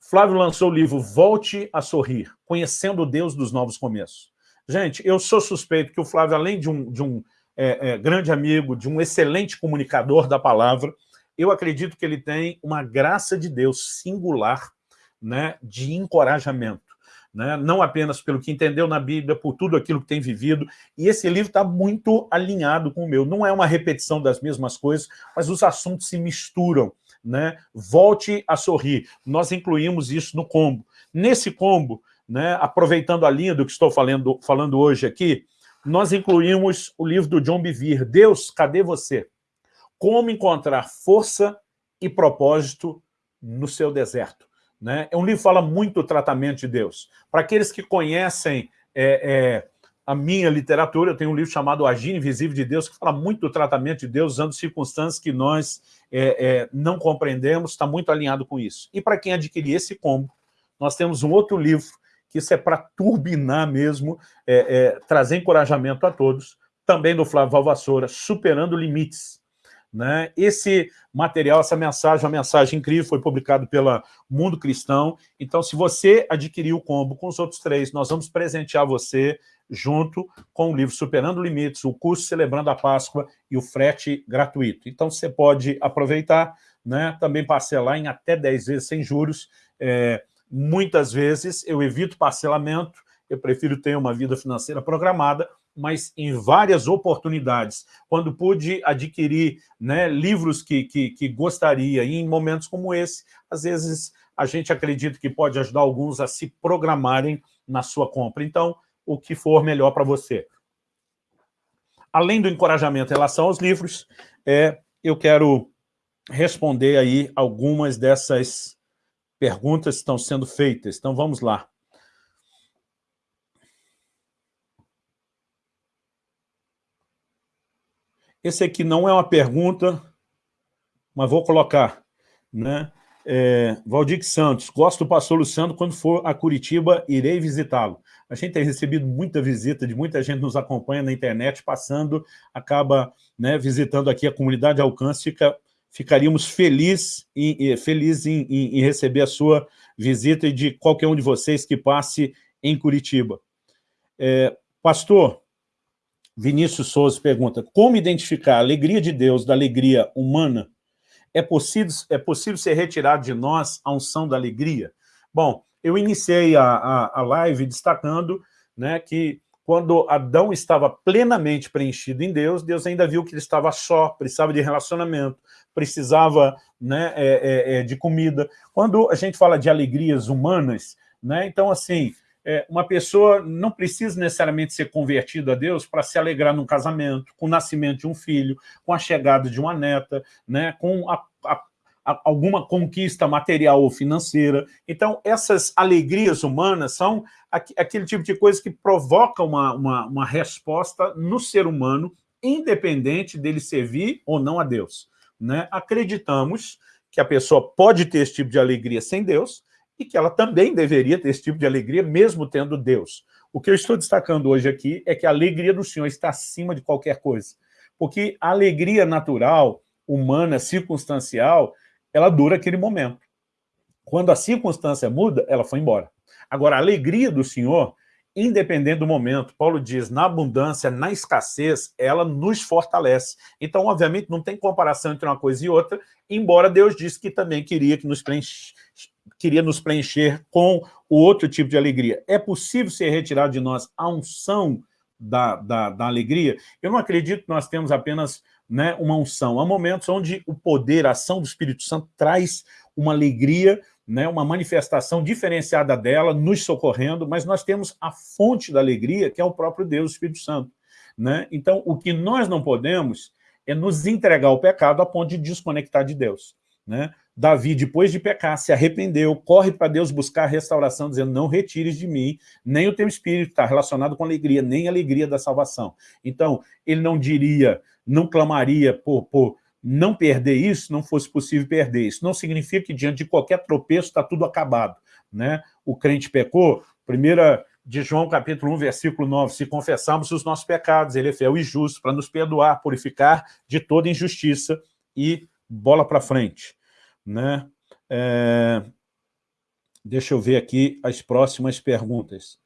Flávio lançou o livro Volte a Sorrir, Conhecendo o Deus dos Novos Começos. Gente, eu sou suspeito que o Flávio, além de um, de um é, é, grande amigo, de um excelente comunicador da palavra, eu acredito que ele tem uma graça de Deus singular né, de encorajamento né? não apenas pelo que entendeu na Bíblia, por tudo aquilo que tem vivido, e esse livro está muito alinhado com o meu. Não é uma repetição das mesmas coisas, mas os assuntos se misturam. Né? Volte a sorrir. Nós incluímos isso no combo. Nesse combo, né, aproveitando a linha do que estou falando, falando hoje aqui, nós incluímos o livro do John Bevere, Deus, cadê você? Como encontrar força e propósito no seu deserto. Né? É um livro que fala muito do tratamento de Deus. Para aqueles que conhecem é, é, a minha literatura, eu tenho um livro chamado Agir Invisível de Deus, que fala muito do tratamento de Deus, usando circunstâncias que nós é, é não compreendemos, está muito alinhado com isso. E para quem adquirir esse combo, nós temos um outro livro, que isso é para turbinar mesmo, é, é, trazer encorajamento a todos, também do Flávio Valvassoura, Superando Limites, né? Esse material, essa mensagem, uma mensagem incrível, foi publicado pela Mundo Cristão. Então, se você adquirir o combo com os outros três, nós vamos presentear você junto com o livro Superando Limites, o curso Celebrando a Páscoa e o frete gratuito. Então, você pode aproveitar, né? também parcelar em até 10 vezes sem juros. É, muitas vezes eu evito parcelamento, eu prefiro ter uma vida financeira programada, mas em várias oportunidades, quando pude adquirir né, livros que, que, que gostaria, e em momentos como esse, às vezes a gente acredita que pode ajudar alguns a se programarem na sua compra. Então, o que for melhor para você. Além do encorajamento em relação aos livros, é, eu quero responder aí algumas dessas perguntas estão sendo feitas. Então, vamos lá. Esse aqui não é uma pergunta, mas vou colocar. Né? É, Valdir Santos, gosto do pastor Luciano, quando for a Curitiba, irei visitá-lo. A gente tem recebido muita visita de muita gente nos acompanha na internet, passando, acaba né, visitando aqui a comunidade Alcance, fica, ficaríamos felizes em, feliz em, em, em receber a sua visita e de qualquer um de vocês que passe em Curitiba. É, pastor, Vinícius Souza pergunta, como identificar a alegria de Deus da alegria humana? É possível, é possível ser retirado de nós a unção da alegria? Bom, eu iniciei a, a, a live destacando né, que quando Adão estava plenamente preenchido em Deus, Deus ainda viu que ele estava só, precisava de relacionamento, precisava né, é, é, é de comida. Quando a gente fala de alegrias humanas, né, então assim, é, uma pessoa não precisa necessariamente ser convertida a Deus para se alegrar num casamento, com o nascimento de um filho, com a chegada de uma neta, né, com a, a, a, alguma conquista material ou financeira. Então, essas alegrias humanas são aqu aquele tipo de coisa que provoca uma, uma, uma resposta no ser humano, independente dele servir ou não a Deus. Né? Acreditamos que a pessoa pode ter esse tipo de alegria sem Deus, e que ela também deveria ter esse tipo de alegria, mesmo tendo Deus. O que eu estou destacando hoje aqui é que a alegria do Senhor está acima de qualquer coisa. Porque a alegria natural, humana, circunstancial, ela dura aquele momento. Quando a circunstância muda, ela foi embora. Agora, a alegria do Senhor, independente do momento, Paulo diz, na abundância, na escassez, ela nos fortalece. Então, obviamente, não tem comparação entre uma coisa e outra, embora Deus disse que também queria que nos preenche, queria nos preencher com o outro tipo de alegria. É possível ser retirado de nós a unção da, da, da alegria? Eu não acredito que nós temos apenas né, uma unção. Há momentos onde o poder, a ação do Espírito Santo traz uma alegria, né, uma manifestação diferenciada dela, nos socorrendo, mas nós temos a fonte da alegria, que é o próprio Deus, o Espírito Santo. Né? Então, o que nós não podemos é nos entregar ao pecado a ponto de desconectar de Deus. Né? Davi, depois de pecar, se arrependeu, corre para Deus buscar restauração, dizendo, não retires de mim, nem o teu espírito está relacionado com alegria, nem a alegria da salvação. Então, ele não diria, não clamaria por, por não perder isso, não fosse possível perder isso. Não significa que diante de qualquer tropeço está tudo acabado. Né? O crente pecou, primeira de João capítulo 1, versículo 9, se confessarmos os nossos pecados, ele é fiel e justo para nos perdoar, purificar de toda injustiça e bola para frente. Né? É... Deixa eu ver aqui as próximas perguntas.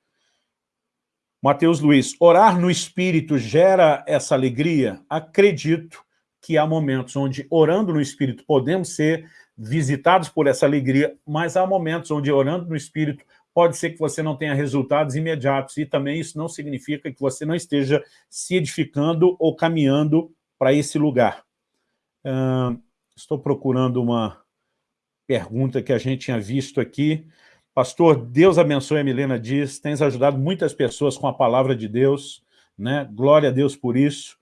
Mateus Luiz, orar no Espírito gera essa alegria? Acredito que há momentos onde, orando no Espírito, podemos ser visitados por essa alegria, mas há momentos onde, orando no Espírito, pode ser que você não tenha resultados imediatos, e também isso não significa que você não esteja se edificando ou caminhando para esse lugar. Uh, estou procurando uma, pergunta que a gente tinha visto aqui. Pastor, Deus abençoe a Milena Dias, tens ajudado muitas pessoas com a palavra de Deus, né? glória a Deus por isso.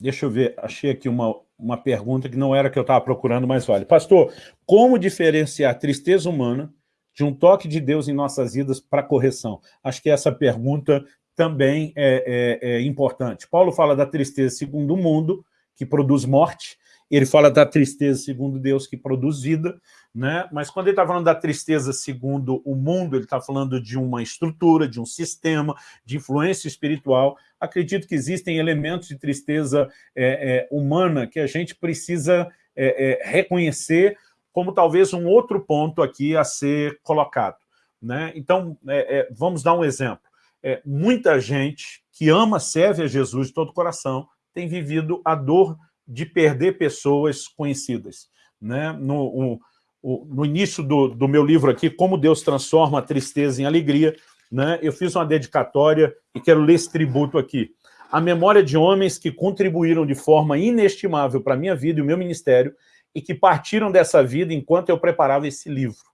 Deixa eu ver, achei aqui uma, uma pergunta que não era que eu estava procurando, mas vale. Pastor, como diferenciar tristeza humana de um toque de Deus em nossas vidas para correção? Acho que essa pergunta também é, é, é importante. Paulo fala da tristeza segundo o mundo, que produz morte, ele fala da tristeza segundo Deus que produz vida, né? mas quando ele está falando da tristeza segundo o mundo, ele está falando de uma estrutura, de um sistema, de influência espiritual. Acredito que existem elementos de tristeza é, é, humana que a gente precisa é, é reconhecer como talvez um outro ponto aqui a ser colocado. Né? Então, é, é, vamos dar um exemplo. muita gente que ama, serve a Jesus de todo o coração, tem vivido a dor de perder pessoas conhecidas. Né? No, o, o, no início do, do meu livro aqui, Como Deus Transforma a Tristeza em Alegria, né, eu fiz uma dedicatória e quero ler esse tributo aqui. A memória de homens que contribuíram de forma inestimável para a minha vida e o meu ministério e que partiram dessa vida enquanto eu preparava esse livro.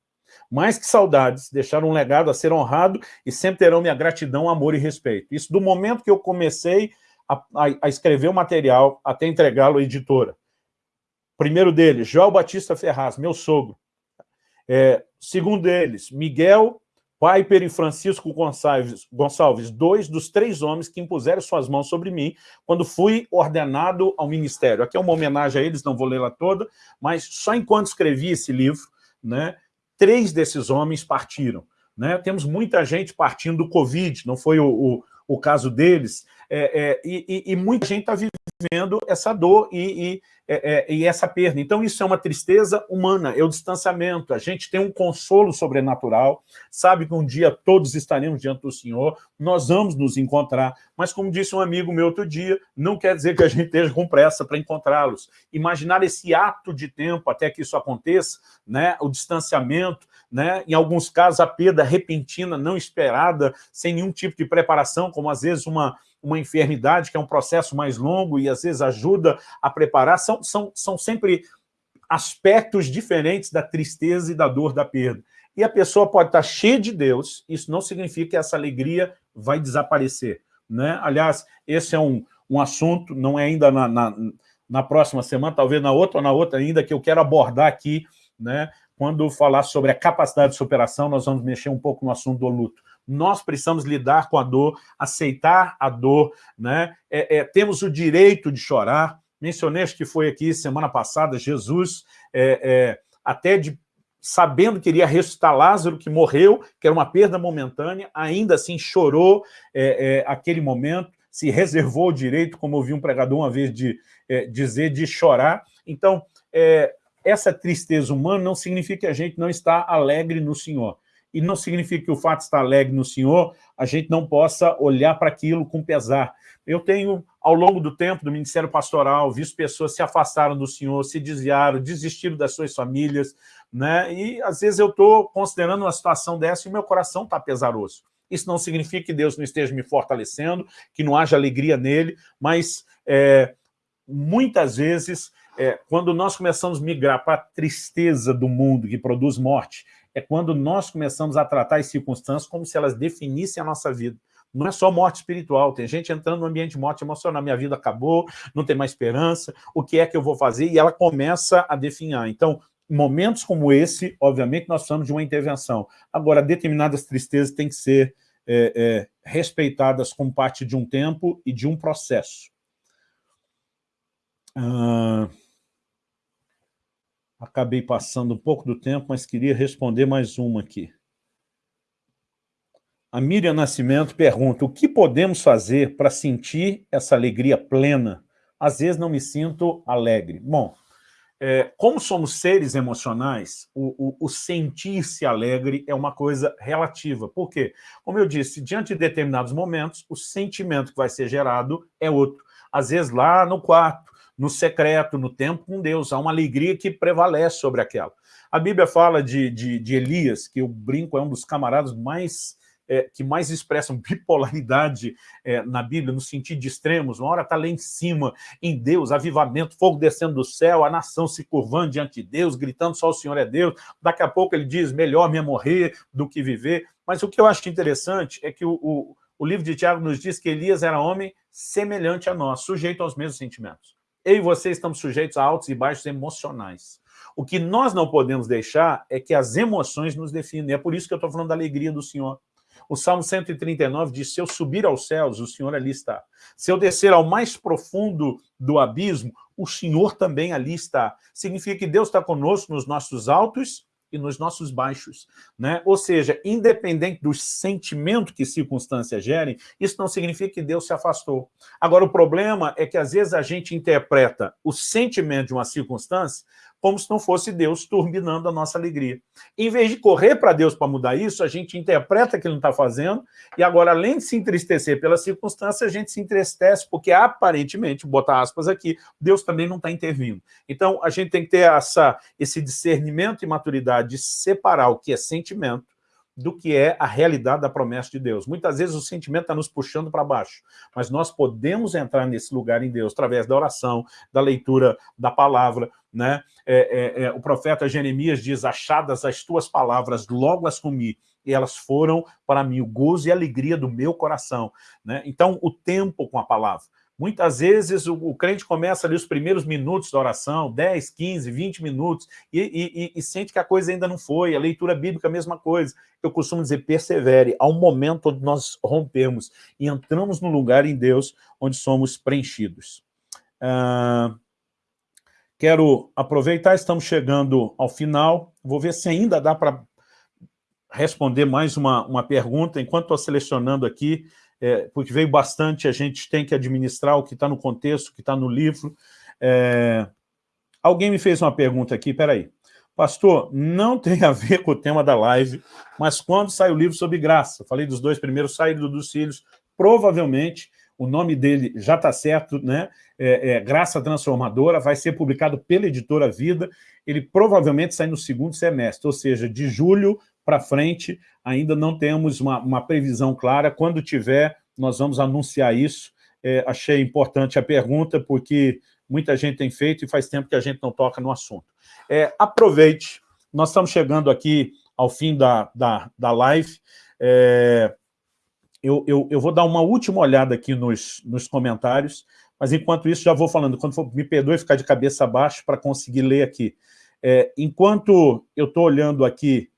Mais que saudades, deixaram um legado a ser honrado e sempre terão minha gratidão, amor e respeito. Isso do momento que eu comecei a, a, a escrever o material até entregá-lo à editora. Primeiro deles, João Batista Ferraz, meu sogro. É, segundo deles, Miguel Piper e Francisco Gonçalves, Gonçalves, dois dos três homens que impuseram suas mãos sobre mim quando fui ordenado ao ministério. Aqui é uma homenagem a eles, não vou lê-la toda, mas só enquanto escrevi esse livro, né, três desses homens partiram. Né? Temos muita gente partindo do Covid, não foi o, o, o caso deles, é, é, e, e, muita gente está vivendo essa dor e, e, é, é, e, essa perda. Então, isso é uma tristeza humana, é o distanciamento. A gente tem um consolo sobrenatural, sabe que um dia todos estaremos diante do Senhor, nós vamos nos encontrar, mas como disse um amigo meu outro dia, não quer dizer que a gente esteja com pressa para encontrá-los. Imaginar esse ato de tempo até que isso aconteça, né, o distanciamento, né, em alguns casos a perda repentina, não esperada, sem nenhum tipo de preparação, como às vezes uma uma enfermidade, que é um processo mais longo e às vezes ajuda a preparar, são, são, são sempre aspectos diferentes da tristeza e da dor da perda. E a pessoa pode estar cheia de Deus, isso não significa que essa alegria vai desaparecer. Né? Aliás, esse é um, um assunto, não é ainda na, na, na próxima semana, talvez na outra ou na outra ainda, que eu quero abordar aqui, né? quando falar sobre a capacidade de superação, nós vamos mexer um pouco no assunto do luto nós precisamos lidar com a dor, aceitar a dor, né? É, é, temos o direito de chorar. Mencionei, acho que foi aqui semana passada, Jesus, é, é até de sabendo que iria ressuscitar Lázaro, que morreu, que era uma perda momentânea, ainda assim chorou é, é, aquele momento, se reservou o direito, como ouvi um pregador uma vez de, dizer, de chorar. Então, essa tristeza humana não significa que a gente não está alegre no Senhor e não significa que o fato estar alegre no Senhor, a gente não possa olhar para aquilo com pesar. Eu tenho, ao longo do tempo do Ministério Pastoral, visto pessoas se afastaram do Senhor, se desviaram, desistiram das suas famílias, né? e às vezes eu estou considerando uma situação dessa e meu coração está pesaroso. Isso não significa que Deus não esteja me fortalecendo, que não haja alegria nele, mas é, muitas vezes, é, quando nós começamos a migrar para a tristeza do mundo que produz morte, é quando nós começamos a tratar as circunstâncias como se elas definissem a nossa vida. Não é só morte espiritual, tem gente entrando no ambiente de morte emocional, minha vida acabou, não tem mais esperança, o que é que eu vou fazer? E ela começa a definhar. Então, momentos como esse, obviamente, nós precisamos de uma intervenção. Agora, determinadas tristezas têm que ser é, é, respeitadas como parte de um tempo e de um processo. Ah... Acabei passando um pouco do tempo, mas queria responder mais uma aqui. A Miriam Nascimento pergunta, o que podemos fazer para sentir essa alegria plena? Às vezes não me sinto alegre. Bom, é, como somos seres emocionais, o, o, o sentir-se alegre é uma coisa relativa. Por quê? Como eu disse, diante de determinados momentos, o sentimento que vai ser gerado é outro. Às vezes lá no quarto, no secreto, no tempo com Deus. Há uma alegria que prevalece sobre aquela. A Bíblia fala de, de, de Elias, que eu brinco, é um dos camaradas mais é, que mais expressam bipolaridade é, na Bíblia, no sentido de extremos. Uma hora está lá em cima, em Deus, avivamento, fogo descendo do céu, a nação se curvando diante de Deus, gritando só o Senhor é Deus. Daqui a pouco ele diz, melhor me morrer do que viver. Mas o que eu acho interessante é que o, o, o livro de Tiago nos diz que Elias era homem semelhante a nós, sujeito aos mesmos sentimentos eu e você estamos sujeitos a altos e baixos emocionais. O que nós não podemos deixar é que as emoções nos definem. É por isso que eu estou falando da alegria do Senhor. O Salmo 139 diz, se eu subir aos céus, o Senhor ali está. Se eu descer ao mais profundo do abismo, o Senhor também ali está. Significa que Deus está conosco nos nossos altos e nos nossos baixos. Né? Ou seja, independente do sentimento que circunstâncias gerem, isso não significa que Deus se afastou. Agora, o problema é que às vezes a gente interpreta o sentimento de uma circunstância como se não fosse Deus turbinando a nossa alegria. Em vez de correr para Deus para mudar isso, a gente interpreta que ele não está fazendo, e agora, além de se entristecer pela circunstância, a gente se entristece porque, aparentemente, botar aspas aqui, Deus também não está intervindo. Então, a gente tem que ter essa, esse discernimento e maturidade de separar o que é sentimento do que é a realidade da promessa de Deus. Muitas vezes o sentimento está nos puxando para baixo, mas nós podemos entrar nesse lugar em Deus através da oração, da leitura da palavra. Né? É, é, é, o profeta Jeremias diz, achadas as tuas palavras, logo as comi, e elas foram para mim o gozo e alegria do meu coração. Né? Então, o tempo com a palavra. Muitas vezes o, o, crente começa ali os primeiros minutos da oração, 10, 15, 20 minutos, e, e, e, sente que a coisa ainda não foi. A leitura bíblica, a mesma coisa. Eu costumo dizer, persevere. Há um momento onde nós rompemos e entramos no lugar em Deus onde somos preenchidos. Ah, quero aproveitar, estamos chegando ao final. Vou ver se ainda dá para responder mais uma, uma pergunta. Enquanto estou selecionando aqui, é, porque veio bastante, a gente tem que administrar o que está no contexto, o que está no livro. É, alguém me fez uma pergunta aqui, peraí. Pastor, não tem a ver com o tema da live, mas quando sai o livro sobre graça? falei dos dois primeiros, saído dos filhos, provavelmente o nome dele já está certo, né? É, é, Graça Transformadora, vai ser publicado pela editora Vida, ele provavelmente sai no segundo semestre, ou seja, de julho para frente, ainda não temos uma, uma, previsão clara. Quando tiver, nós vamos anunciar isso. É, achei importante a pergunta, porque muita gente tem feito e faz tempo que a gente não toca no assunto. É, aproveite, nós estamos chegando aqui ao fim da, da, da live. É, eu, eu, eu, vou dar uma última olhada aqui nos, nos comentários, mas enquanto isso já vou falando, quando for, me perdoe ficar de cabeça baixa para conseguir ler aqui. É, enquanto eu estou olhando aqui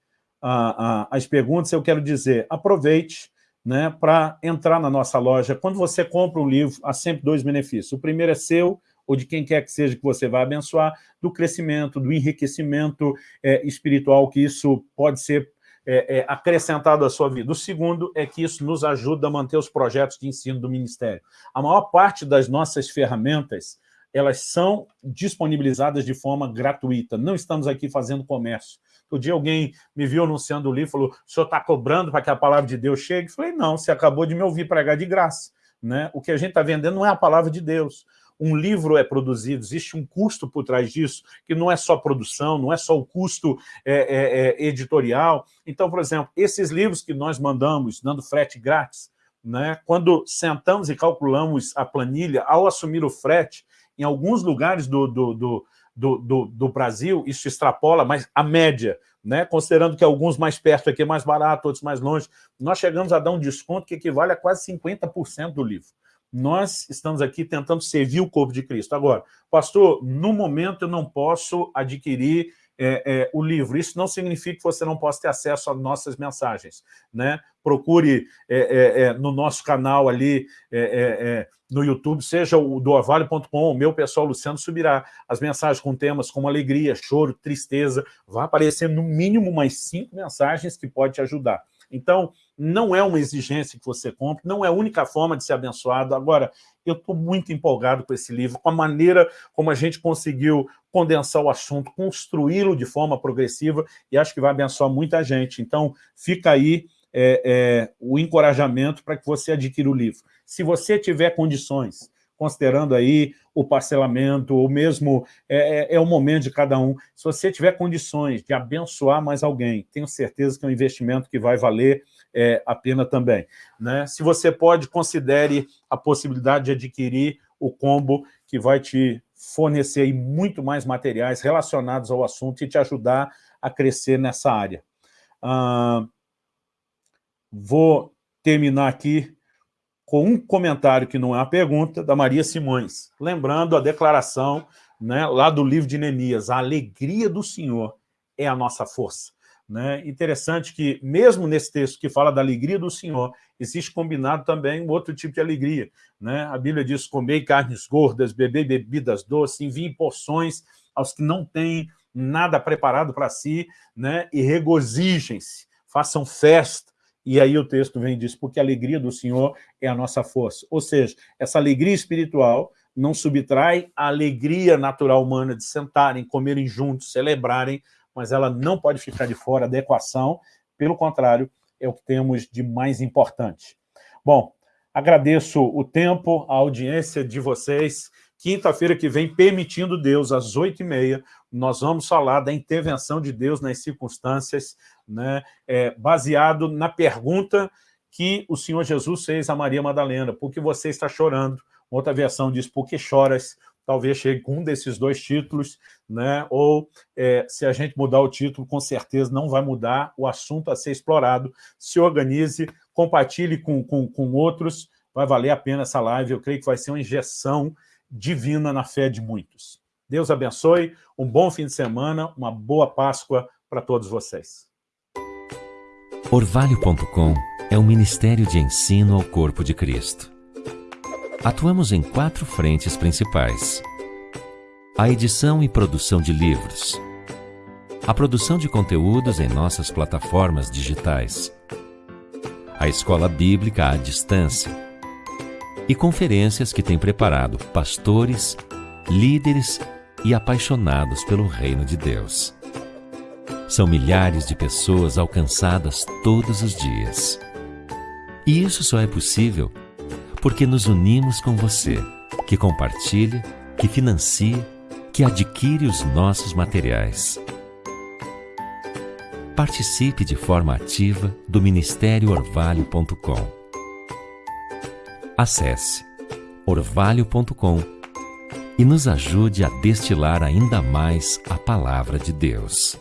a, a, as perguntas, eu quero dizer, aproveite né, para entrar na nossa loja. Quando você compra um livro, há sempre dois benefícios. O primeiro é seu, ou de quem quer que seja que você vai abençoar, do crescimento, do enriquecimento é, espiritual, que isso pode ser é, é, acrescentado à sua vida. O segundo é que isso nos ajuda a manter os projetos de ensino do Ministério. A maior parte das nossas ferramentas, elas são disponibilizadas de forma gratuita. Não estamos aqui fazendo comércio. Outro dia alguém me viu anunciando o livro, falou, o senhor está cobrando para que a palavra de Deus chegue? Eu falei, não, você acabou de me ouvir pregar de graça. Né? O que a gente está vendendo não é a palavra de Deus. Um livro é produzido, existe um custo por trás disso, que não é só produção, não é só o custo é, é, é, editorial. Então, por exemplo, esses livros que nós mandamos, dando frete grátis, né? quando sentamos e calculamos a planilha, ao assumir o frete, em alguns lugares do, do, do do, do, do, Brasil, isso extrapola, mas a média, né? considerando que alguns mais perto aqui é mais barato, outros mais longe, nós chegamos a dar um desconto que equivale a quase 50% do livro. Nós estamos aqui tentando servir o corpo de Cristo. Agora, pastor, no momento eu não posso adquirir é, é, o livro. Isso não significa que você não possa ter acesso às nossas mensagens. Né? Procure é, é, é no nosso canal ali é, no YouTube, seja o do Orvalho.com, o meu pessoal Luciano subirá as mensagens com temas como alegria, choro, tristeza. Vai aparecer no mínimo mais cinco mensagens que pode te ajudar. Então, não é uma exigência que você compre, não é a única forma de ser abençoado. Agora, eu estou muito empolgado com esse livro, com a maneira como a gente conseguiu condensar o assunto, construí-lo de forma progressiva, e acho que vai abençoar muita gente. Então, fica aí é, é, o encorajamento para que você adquira o livro. Se você tiver condições, considerando aí o parcelamento, ou mesmo é, é, é, o momento de cada um. Se você tiver condições de abençoar mais alguém, tenho certeza que é um investimento que vai valer é, a pena também. Né? Se você pode, considere a possibilidade de adquirir o combo que vai te fornecer muito mais materiais relacionados ao assunto e te ajudar a crescer nessa área. Ah, vou terminar aqui com um comentário que não é uma pergunta, da Maria Simões, lembrando a declaração né, lá do livro de Neemias, a alegria do Senhor é a nossa força. Né? Interessante que, mesmo nesse texto que fala da alegria do Senhor, existe combinado também um outro tipo de alegria. Né? A Bíblia diz, comei carnes gordas, beber bebidas doces, enviem porções aos que não têm nada preparado para si, né? e regozijem-se, façam festa, e aí o texto vem e diz, porque a alegria do Senhor é a nossa força. Ou seja, essa alegria espiritual não subtrai a alegria natural humana de sentarem, comerem juntos, celebrarem, mas ela não pode ficar de fora da equação, pelo contrário, é o que temos de mais importante. Bom, agradeço o tempo, a audiência de vocês. Quinta-feira que vem, permitindo Deus, às oito e meia, nós vamos falar da intervenção de Deus nas circunstâncias né, é, baseado na pergunta que o Senhor Jesus fez a Maria Madalena, por que você está chorando? Outra versão diz, por que choras? Talvez chegue com um desses dois títulos, né? ou é, se a gente mudar o título, com certeza não vai mudar o assunto a ser explorado. Se organize, compartilhe com, com, com outros, vai valer a pena essa live, eu creio que vai ser uma injeção divina na fé de muitos. Deus abençoe, um bom fim de semana, uma boa Páscoa para todos vocês. Orvalho.com é um ministério de ensino ao corpo de Cristo. Atuamos em quatro frentes principais. A edição e produção de livros. A produção de conteúdos em nossas plataformas digitais. A escola bíblica à distância. E conferências que tem preparado pastores, líderes e apaixonados pelo reino de Deus. São milhares de pessoas alcançadas todos os dias. E isso só é possível porque nos unimos com você, que compartilha, que financia, que adquire os nossos materiais. Participe de forma ativa do Ministério Orvalho.com. Acesse orvalho.com e nos ajude a destilar ainda mais a palavra de Deus.